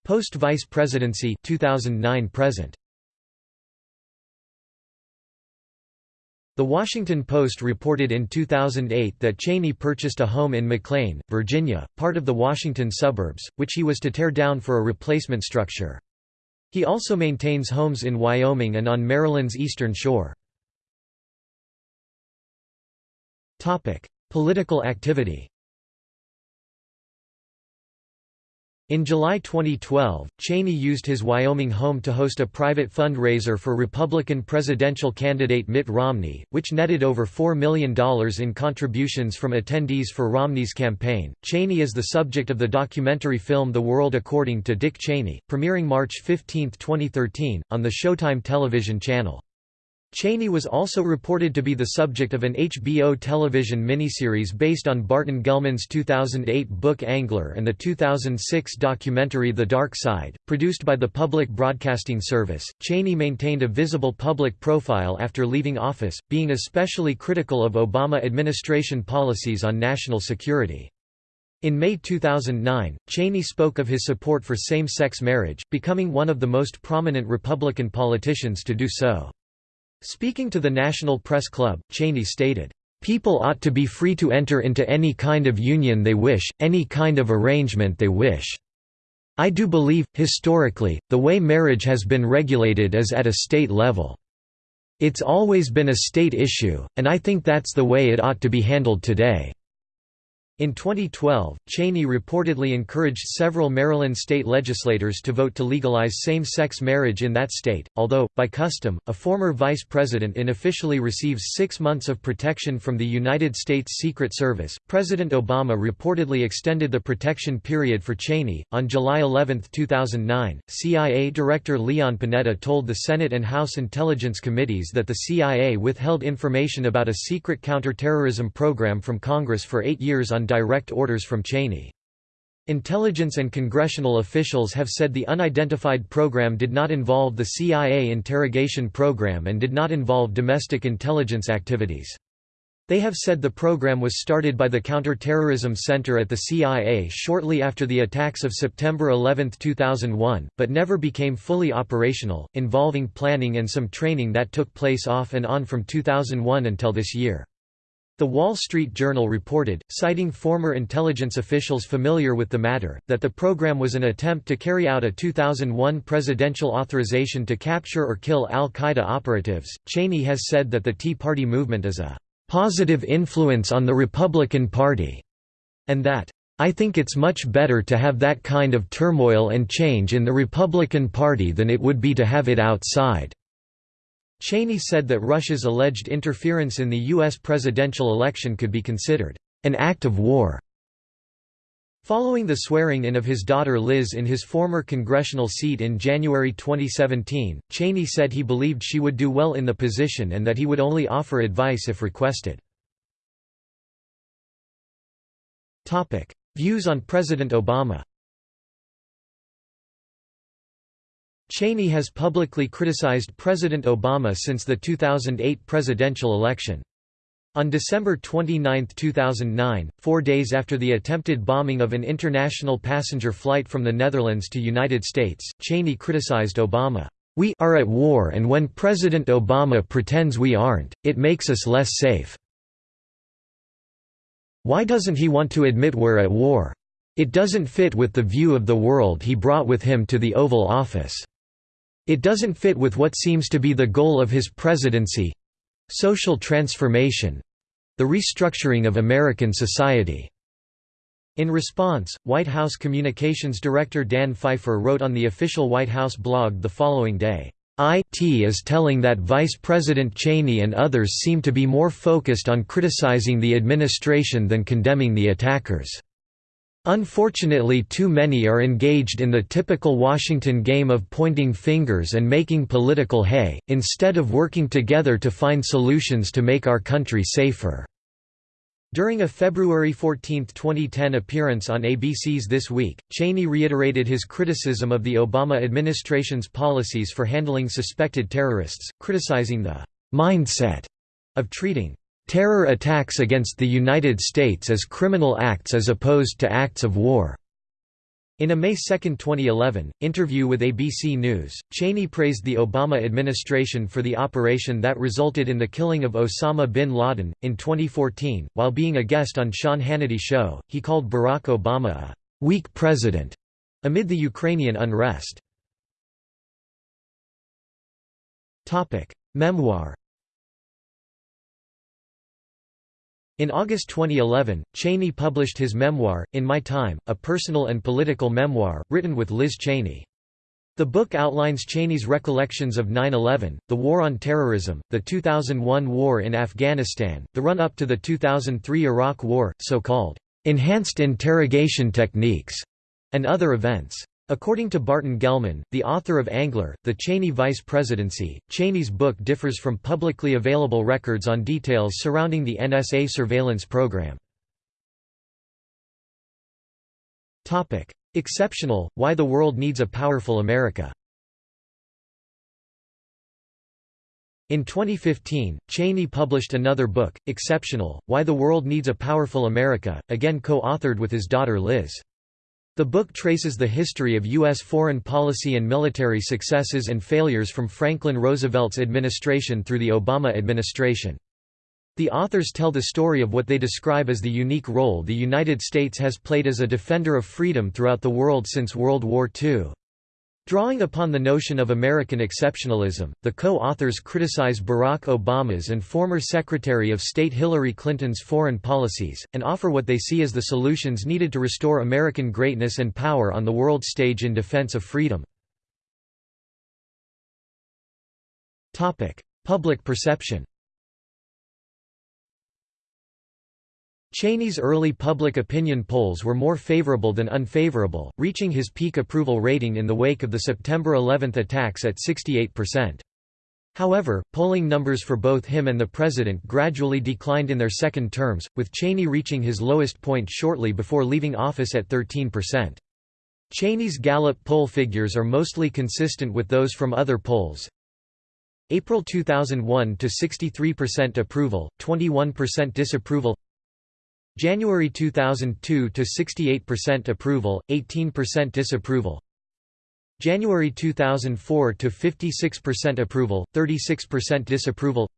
S1: Post-vice presidency 2009 present. The Washington Post reported in 2008 that Cheney purchased a home in McLean, Virginia, part of the Washington suburbs, which he was to tear down for a replacement structure. He also maintains homes in Wyoming and on Maryland's eastern shore. Political activity In July 2012, Cheney used his Wyoming home to host a private fundraiser for Republican presidential candidate Mitt Romney, which netted over $4 million in contributions from attendees for Romney's campaign. Cheney is the subject of the documentary film The World According to Dick Cheney, premiering March 15, 2013, on the Showtime television channel. Cheney was also reported to be the subject of an HBO television miniseries based on Barton Gellman's 2008 book Angler and the 2006 documentary The Dark Side, produced by the Public Broadcasting Service. Cheney maintained a visible public profile after leaving office, being especially critical of Obama administration policies on national security. In May 2009, Cheney spoke of his support for same-sex marriage, becoming one of the most prominent Republican politicians to do so. Speaking to the National Press Club, Cheney stated, "...people ought to be free to enter into any kind of union they wish, any kind of arrangement they wish. I do believe, historically, the way marriage has been regulated is at a state level. It's always been a state issue, and I think that's the way it ought to be handled today." In 2012, Cheney reportedly encouraged several Maryland state legislators to vote to legalize same-sex marriage in that state, although, by custom, a former vice president unofficially receives six months of protection from the United States Secret Service. President Obama reportedly extended the protection period for Cheney. On July 11, 2009, CIA Director Leon Panetta told the Senate and House Intelligence Committees that the CIA withheld information about a secret counterterrorism program from Congress for eight years on direct orders from Cheney. Intelligence and congressional officials have said the unidentified program did not involve the CIA interrogation program and did not involve domestic intelligence activities. They have said the program was started by the Counterterrorism Center at the CIA shortly after the attacks of September 11, 2001, but never became fully operational, involving planning and some training that took place off and on from 2001 until this year. The Wall Street Journal reported, citing former intelligence officials familiar with the matter, that the program was an attempt to carry out a 2001 presidential authorization to capture or kill al Qaeda operatives. Cheney has said that the Tea Party movement is a positive influence on the Republican Party, and that, I think it's much better to have that kind of turmoil and change in the Republican Party than it would be to have it outside. Cheney said that Russia's alleged interference in the U.S. presidential election could be considered an act of war. Following the swearing-in of his daughter Liz in his former congressional seat in January 2017, Cheney said he believed she would do well in the position and that he would only offer advice if requested. Views on President Obama Cheney has publicly criticized President Obama since the 2008 presidential election. On December 29, 2009, four days after the attempted bombing of an international passenger flight from the Netherlands to United States, Cheney criticized Obama, "...we are at war and when President Obama pretends we aren't, it makes us less safe. Why doesn't he want to admit we're at war? It doesn't fit with the view of the world he brought with him to the Oval Office." It doesn't fit with what seems to be the goal of his presidency—social transformation—the restructuring of American society. In response, White House Communications Director Dan Pfeiffer wrote on the official White House blog the following day, IT is telling that Vice President Cheney and others seem to be more focused on criticizing the administration than condemning the attackers. Unfortunately too many are engaged in the typical Washington game of pointing fingers and making political hay, instead of working together to find solutions to make our country safer." During a February 14, 2010 appearance on ABC's This Week, Cheney reiterated his criticism of the Obama administration's policies for handling suspected terrorists, criticizing the «mindset» of treating terror attacks against the United States as criminal acts as opposed to acts of war. In a May 2, 2011, interview with ABC News, Cheney praised the Obama administration for the operation that resulted in the killing of Osama bin Laden. In 2014, while being a guest on Sean Hannity's show, he called Barack Obama a weak president amid the Ukrainian unrest. Memoir In August 2011, Cheney published his memoir, In My Time, a personal and political memoir, written with Liz Cheney. The book outlines Cheney's recollections of 9-11, the War on Terrorism, the 2001 war in Afghanistan, the run-up to the 2003 Iraq War, so-called, "...enhanced interrogation techniques", and other events. According to Barton Gellman, the author of Angler, The Cheney Vice Presidency, Cheney's book differs from publicly available records on details surrounding the NSA surveillance program. Exceptional, Why the World Needs a Powerful America In 2015, Cheney published another book, Exceptional, Why the World Needs a Powerful America, again co-authored with his daughter Liz. The book traces the history of U.S. foreign policy and military successes and failures from Franklin Roosevelt's administration through the Obama administration. The authors tell the story of what they describe as the unique role the United States has played as a defender of freedom throughout the world since World War II. Drawing upon the notion of American exceptionalism, the co-authors criticize Barack Obama's and former Secretary of State Hillary Clinton's foreign policies, and offer what they see as the solutions needed to restore American greatness and power on the world stage in defense of freedom. Public perception Cheney's early public opinion polls were more favorable than unfavorable, reaching his peak approval rating in the wake of the September 11 attacks at 68%. However, polling numbers for both him and the president gradually declined in their second terms, with Cheney reaching his lowest point shortly before leaving office at 13%. Cheney's Gallup poll figures are mostly consistent with those from other polls. April 2001 to 63% approval, 21% disapproval. January 2002 to 68% approval, 18% disapproval. January 2004 to 56% approval, 36% disapproval.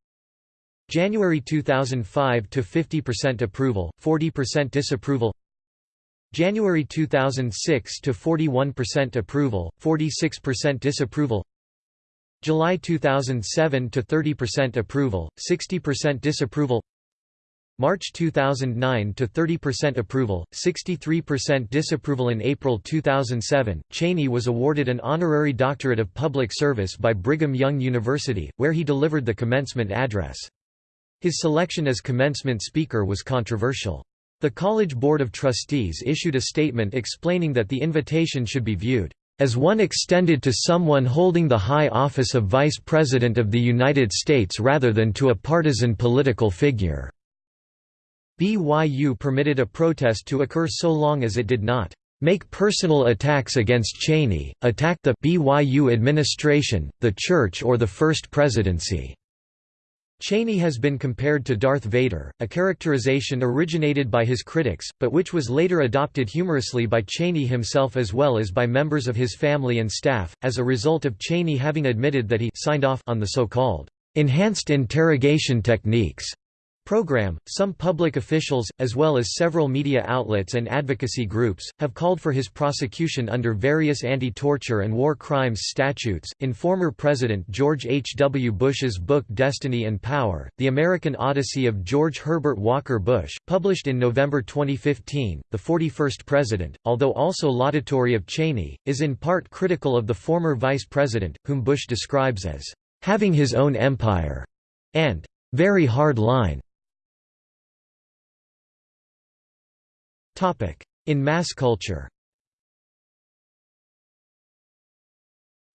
S1: January 2005 to 50% approval, 40% disapproval. January 2006 to 41% approval, 46% disapproval. July 2007 to 30% approval, 60% disapproval. March 2009 to 30% approval, 63% disapproval in April 2007. Cheney was awarded an honorary doctorate of public service by Brigham Young University, where he delivered the commencement address. His selection as commencement speaker was controversial. The College Board of Trustees issued a statement explaining that the invitation should be viewed as one extended to someone holding the high office of Vice President of the United States rather than to a partisan political figure. BYU permitted a protest to occur so long as it did not make personal attacks against Cheney, attack the BYU administration, the church or the First Presidency. Cheney has been compared to Darth Vader, a characterization originated by his critics, but which was later adopted humorously by Cheney himself as well as by members of his family and staff, as a result of Cheney having admitted that he signed off on the so-called enhanced interrogation techniques program. Some public officials, as well as several media outlets and advocacy groups, have called for his prosecution under various anti torture and war crimes statutes. In former President George H. W. Bush's book Destiny and Power, The American Odyssey of George Herbert Walker Bush, published in November 2015, the 41st president, although also laudatory of Cheney, is in part critical of the former vice president, whom Bush describes as having his own empire and very hard line. In mass culture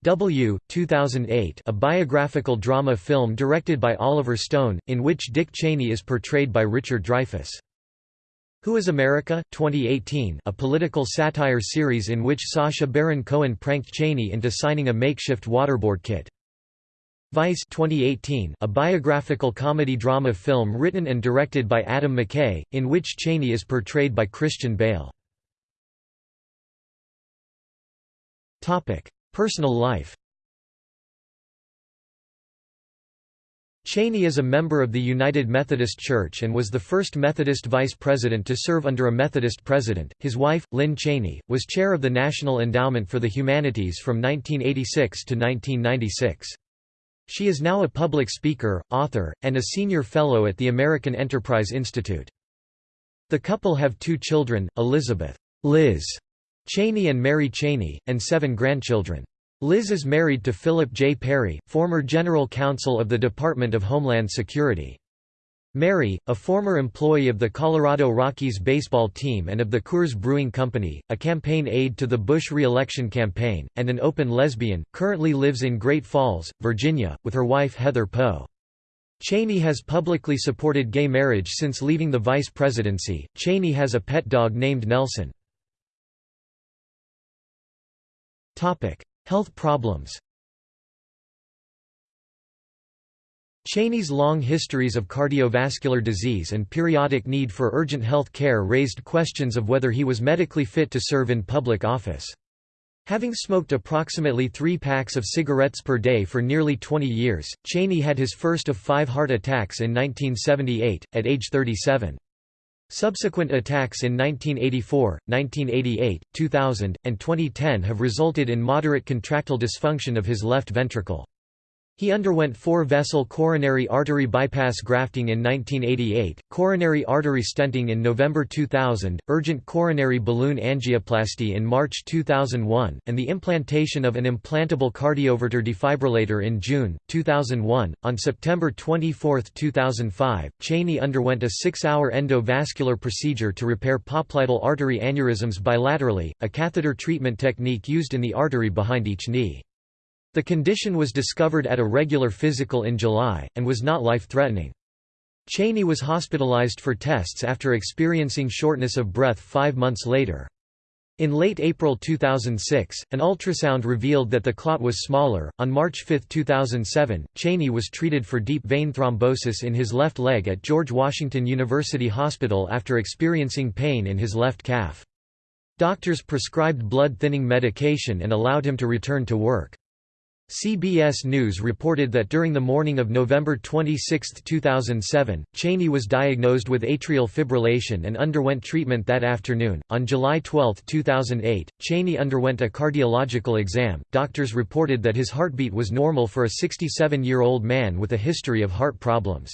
S1: W. 2008 a biographical drama film directed by Oliver Stone, in which Dick Cheney is portrayed by Richard Dreyfuss. Who is America? 2018 a political satire series in which Sacha Baron Cohen pranked Cheney into signing a makeshift waterboard kit. Vice 2018, a biographical comedy drama film written and directed by Adam McKay, in which Cheney is portrayed by Christian Bale. Personal life Cheney is a member of the United Methodist Church and was the first Methodist vice president to serve under a Methodist president. His wife, Lynne Cheney, was chair of the National Endowment for the Humanities from 1986 to 1996. She is now a public speaker, author, and a senior fellow at the American Enterprise Institute. The couple have two children, Elizabeth Liz Cheney and Mary Cheney, and seven grandchildren. Liz is married to Philip J. Perry, former General Counsel of the Department of Homeland Security. Mary, a former employee of the Colorado Rockies baseball team and of the Coors Brewing Company, a campaign aide to the Bush re-election campaign, and an open lesbian, currently lives in Great Falls, Virginia, with her wife Heather Poe. Cheney has publicly supported gay marriage since leaving the vice presidency. Cheney has a pet dog named Nelson. Topic: Health problems Cheney's long histories of cardiovascular disease and periodic need for urgent health care raised questions of whether he was medically fit to serve in public office. Having smoked approximately three packs of cigarettes per day for nearly 20 years, Cheney had his first of five heart attacks in 1978, at age 37. Subsequent attacks in 1984, 1988, 2000, and 2010 have resulted in moderate contractile dysfunction of his left ventricle. He underwent four-vessel coronary artery bypass grafting in 1988, coronary artery stenting in November 2000, urgent coronary balloon angioplasty in March 2001, and the implantation of an implantable cardioverter defibrillator in June, 2001. On September 24, 2005, Cheney underwent a six-hour endovascular procedure to repair popliteal artery aneurysms bilaterally, a catheter treatment technique used in the artery behind each knee. The condition was discovered at a regular physical in July, and was not life-threatening. Cheney was hospitalized for tests after experiencing shortness of breath five months later. In late April 2006, an ultrasound revealed that the clot was smaller. On March 5, 2007, Cheney was treated for deep vein thrombosis in his left leg at George Washington University Hospital after experiencing pain in his left calf. Doctors prescribed blood thinning medication and allowed him to return to work. CBS News reported that during the morning of November 26, 2007, Cheney was diagnosed with atrial fibrillation and underwent treatment that afternoon. On July 12, 2008, Cheney underwent a cardiological exam. Doctors reported that his heartbeat was normal for a 67 year old man with a history of heart problems.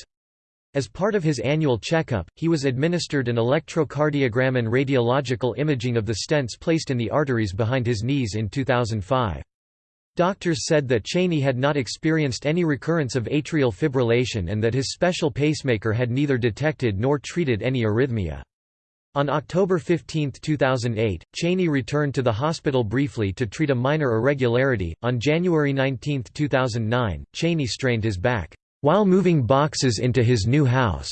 S1: As part of his annual checkup, he was administered an electrocardiogram and radiological imaging of the stents placed in the arteries behind his knees in 2005. Doctors said that Cheney had not experienced any recurrence of atrial fibrillation and that his special pacemaker had neither detected nor treated any arrhythmia. On October 15, 2008, Cheney returned to the hospital briefly to treat a minor irregularity. On January 19, 2009, Cheney strained his back while moving boxes into his new house.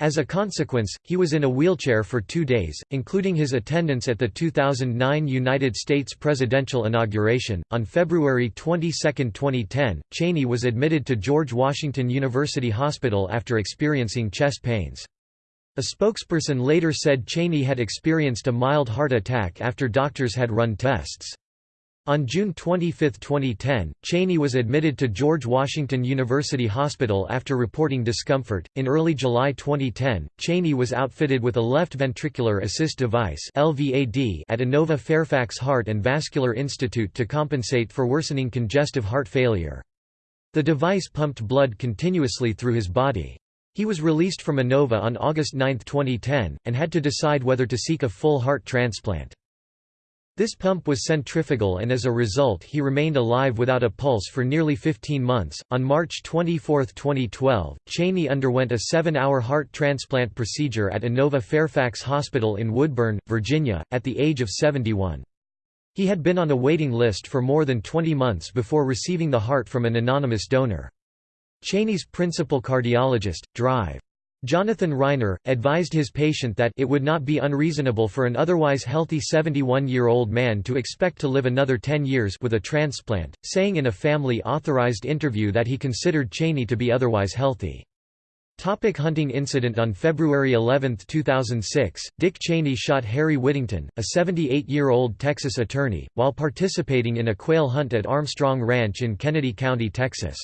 S1: As a consequence, he was in a wheelchair for two days, including his attendance at the 2009 United States presidential inauguration. On February 22, 2010, Cheney was admitted to George Washington University Hospital after experiencing chest pains. A spokesperson later said Cheney had experienced a mild heart attack after doctors had run tests. On June 25, 2010, Cheney was admitted to George Washington University Hospital after reporting discomfort. In early July 2010, Cheney was outfitted with a left ventricular assist device (LVAD) at Inova Fairfax Heart and Vascular Institute to compensate for worsening congestive heart failure. The device pumped blood continuously through his body. He was released from Inova on August 9, 2010, and had to decide whether to seek a full heart transplant. This pump was centrifugal and as a result he remained alive without a pulse for nearly 15 months. On March 24, 2012, Cheney underwent a seven hour heart transplant procedure at Inova Fairfax Hospital in Woodburn, Virginia, at the age of 71. He had been on a waiting list for more than 20 months before receiving the heart from an anonymous donor. Cheney's principal cardiologist, Drive. Jonathan Reiner, advised his patient that it would not be unreasonable for an otherwise healthy 71-year-old man to expect to live another 10 years with a transplant, saying in a family-authorized interview that he considered Cheney to be otherwise healthy. Topic hunting incident On February 11, 2006, Dick Cheney shot Harry Whittington, a 78-year-old Texas attorney, while participating in a quail hunt at Armstrong Ranch in Kenedy County, Texas.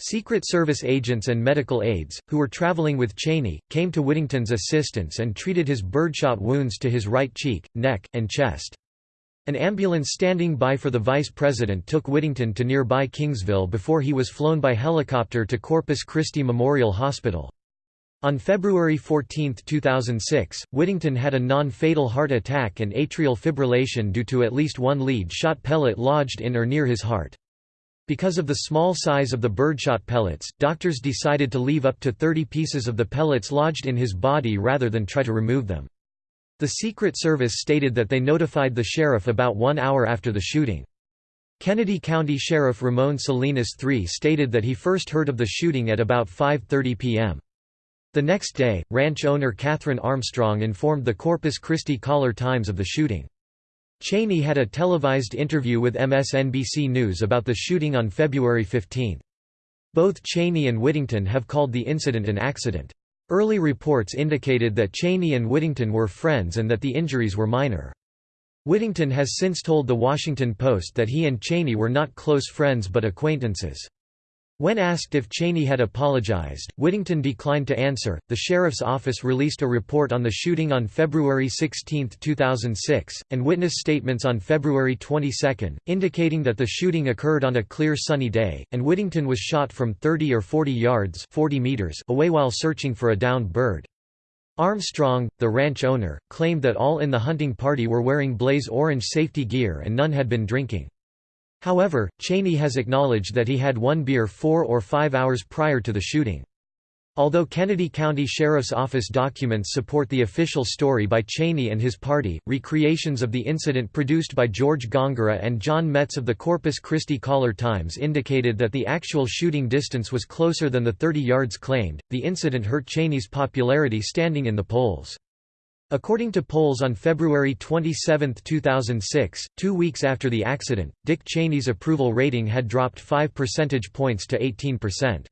S1: Secret Service agents and medical aides, who were traveling with Cheney, came to Whittington's assistance and treated his birdshot wounds to his right cheek, neck, and chest. An ambulance standing by for the vice president took Whittington to nearby Kingsville before he was flown by helicopter to Corpus Christi Memorial Hospital. On February 14, 2006, Whittington had a non-fatal heart attack and atrial fibrillation due to at least one lead shot pellet lodged in or near his heart. Because of the small size of the birdshot pellets, doctors decided to leave up to 30 pieces of the pellets lodged in his body rather than try to remove them. The Secret Service stated that they notified the sheriff about one hour after the shooting. Kenedy County Sheriff Ramon Salinas III stated that he first heard of the shooting at about 5.30 p.m. The next day, ranch owner Catherine Armstrong informed the Corpus Christi Caller-Times of the shooting. Cheney had a televised interview with MSNBC News about the shooting on February 15. Both Cheney and Whittington have called the incident an accident. Early reports indicated that Cheney and Whittington were friends and that the injuries were minor. Whittington has since told The Washington Post that he and Cheney were not close friends but acquaintances. When asked if Cheney had apologized, Whittington declined to answer. The sheriff's office released a report on the shooting on February 16, 2006, and witness statements on February 22, indicating that the shooting occurred on a clear sunny day, and Whittington was shot from 30 or 40 yards 40 meters away while searching for a downed bird. Armstrong, the ranch owner, claimed that all in the hunting party were wearing blaze orange safety gear and none had been drinking. However, Cheney has acknowledged that he had one beer four or five hours prior to the shooting. Although Kenedy County Sheriff's Office documents support the official story by Cheney and his party, recreations of the incident produced by George Gongora and John Metz of the Corpus Christi Caller-Times indicated that the actual shooting distance was closer than the 30 yards claimed. The incident hurt Cheney's popularity standing in the polls. According to polls on February 27, 2006, two weeks after the accident, Dick Cheney's approval rating had dropped 5 percentage points to 18%.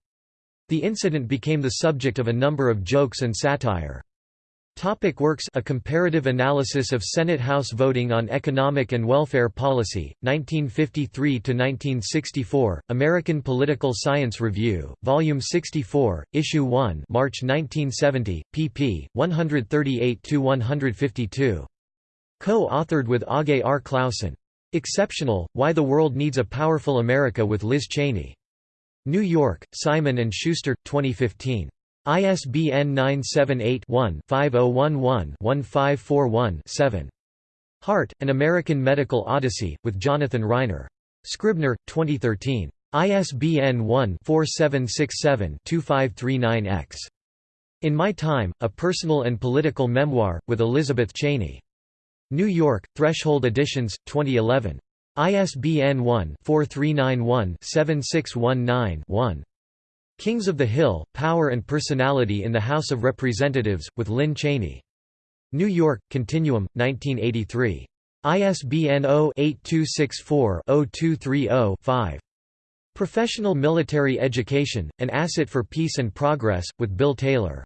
S1: The incident became the subject of a number of jokes and satire. Topic works A Comparative Analysis of Senate-House Voting on Economic and Welfare Policy, 1953–1964, American Political Science Review, Volume 64, Issue 1 March 1970, pp. 138–152. Co-authored with Aage R. Clausen. Exceptional, Why the World Needs a Powerful America with Liz Cheney. New York, Simon & Schuster, 2015. ISBN 978-1-5011-1541-7. Heart, An American Medical Odyssey, with Jonathan Reiner. Scribner, 2013. ISBN 1-4767-2539-X. In My Time, A Personal and Political Memoir, with Elizabeth Cheney. New York, Threshold Editions, 2011. ISBN 1-4391-7619-1. Kings of the Hill, Power and Personality in the House of Representatives, with Lynne Cheney. New York, Continuum, 1983. ISBN 0-8264-0230-5. Professional Military Education, An Asset for Peace and Progress, with Bill Taylor.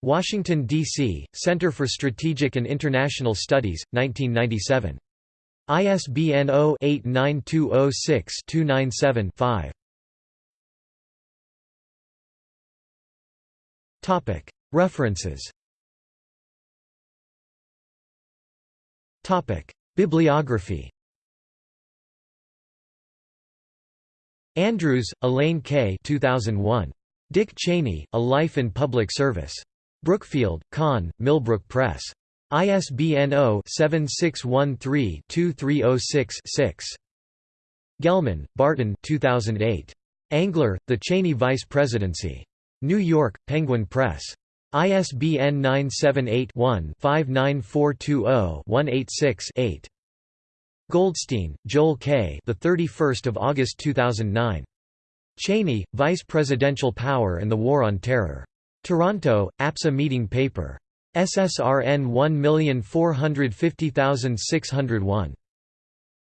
S1: Washington, D.C., Center for Strategic and International Studies, 1997. ISBN 0-89206-297-5. References Bibliography Andrews, Elaine K. 2001. Dick Cheney, A Life in Public Service. Brookfield, Conn, Millbrook Press. ISBN 0-7613-2306-6. Gellman, Barton 2008. Angler, The Cheney Vice Presidency. New York, Penguin Press. ISBN 978-1-59420-186-8. Goldstein, Joel K. The 31st of August 2009. Cheney, Vice Presidential Power and the War on Terror. Toronto, APSA Meeting Paper. SSRN 1450601.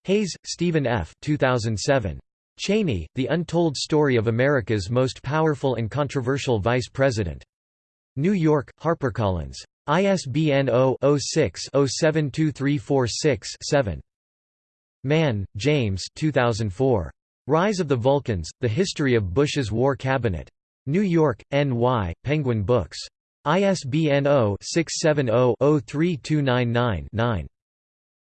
S1: Hayes, Stephen F. 2007. Cheney, The Untold Story of America's Most Powerful and Controversial Vice President. New York, HarperCollins. ISBN 0-06-072346-7. Mann, James 2004. Rise of the Vulcans, The History of Bush's War Cabinet. New York, N.Y., Penguin Books. ISBN 0-670-03299-9.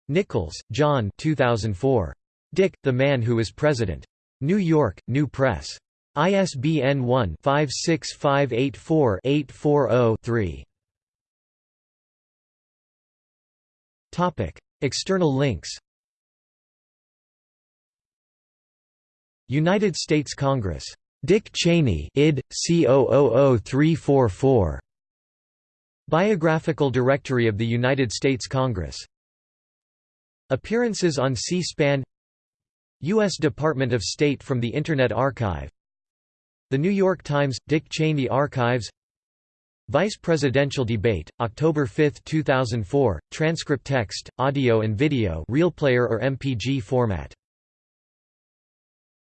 S1: Nichols, John 2004. Dick, the Man Who Is President. New York, New Press. ISBN 1-56584-840-3. External links United States Congress. Dick Cheney id. C000344. Biographical Directory of the United States Congress. Appearances on C-SPAN U.S. Department of State from the Internet Archive. The New York Times – Dick Cheney Archives. Vice Presidential Debate, October 5, 2004, transcript text, audio and video RealPlayer or MPG format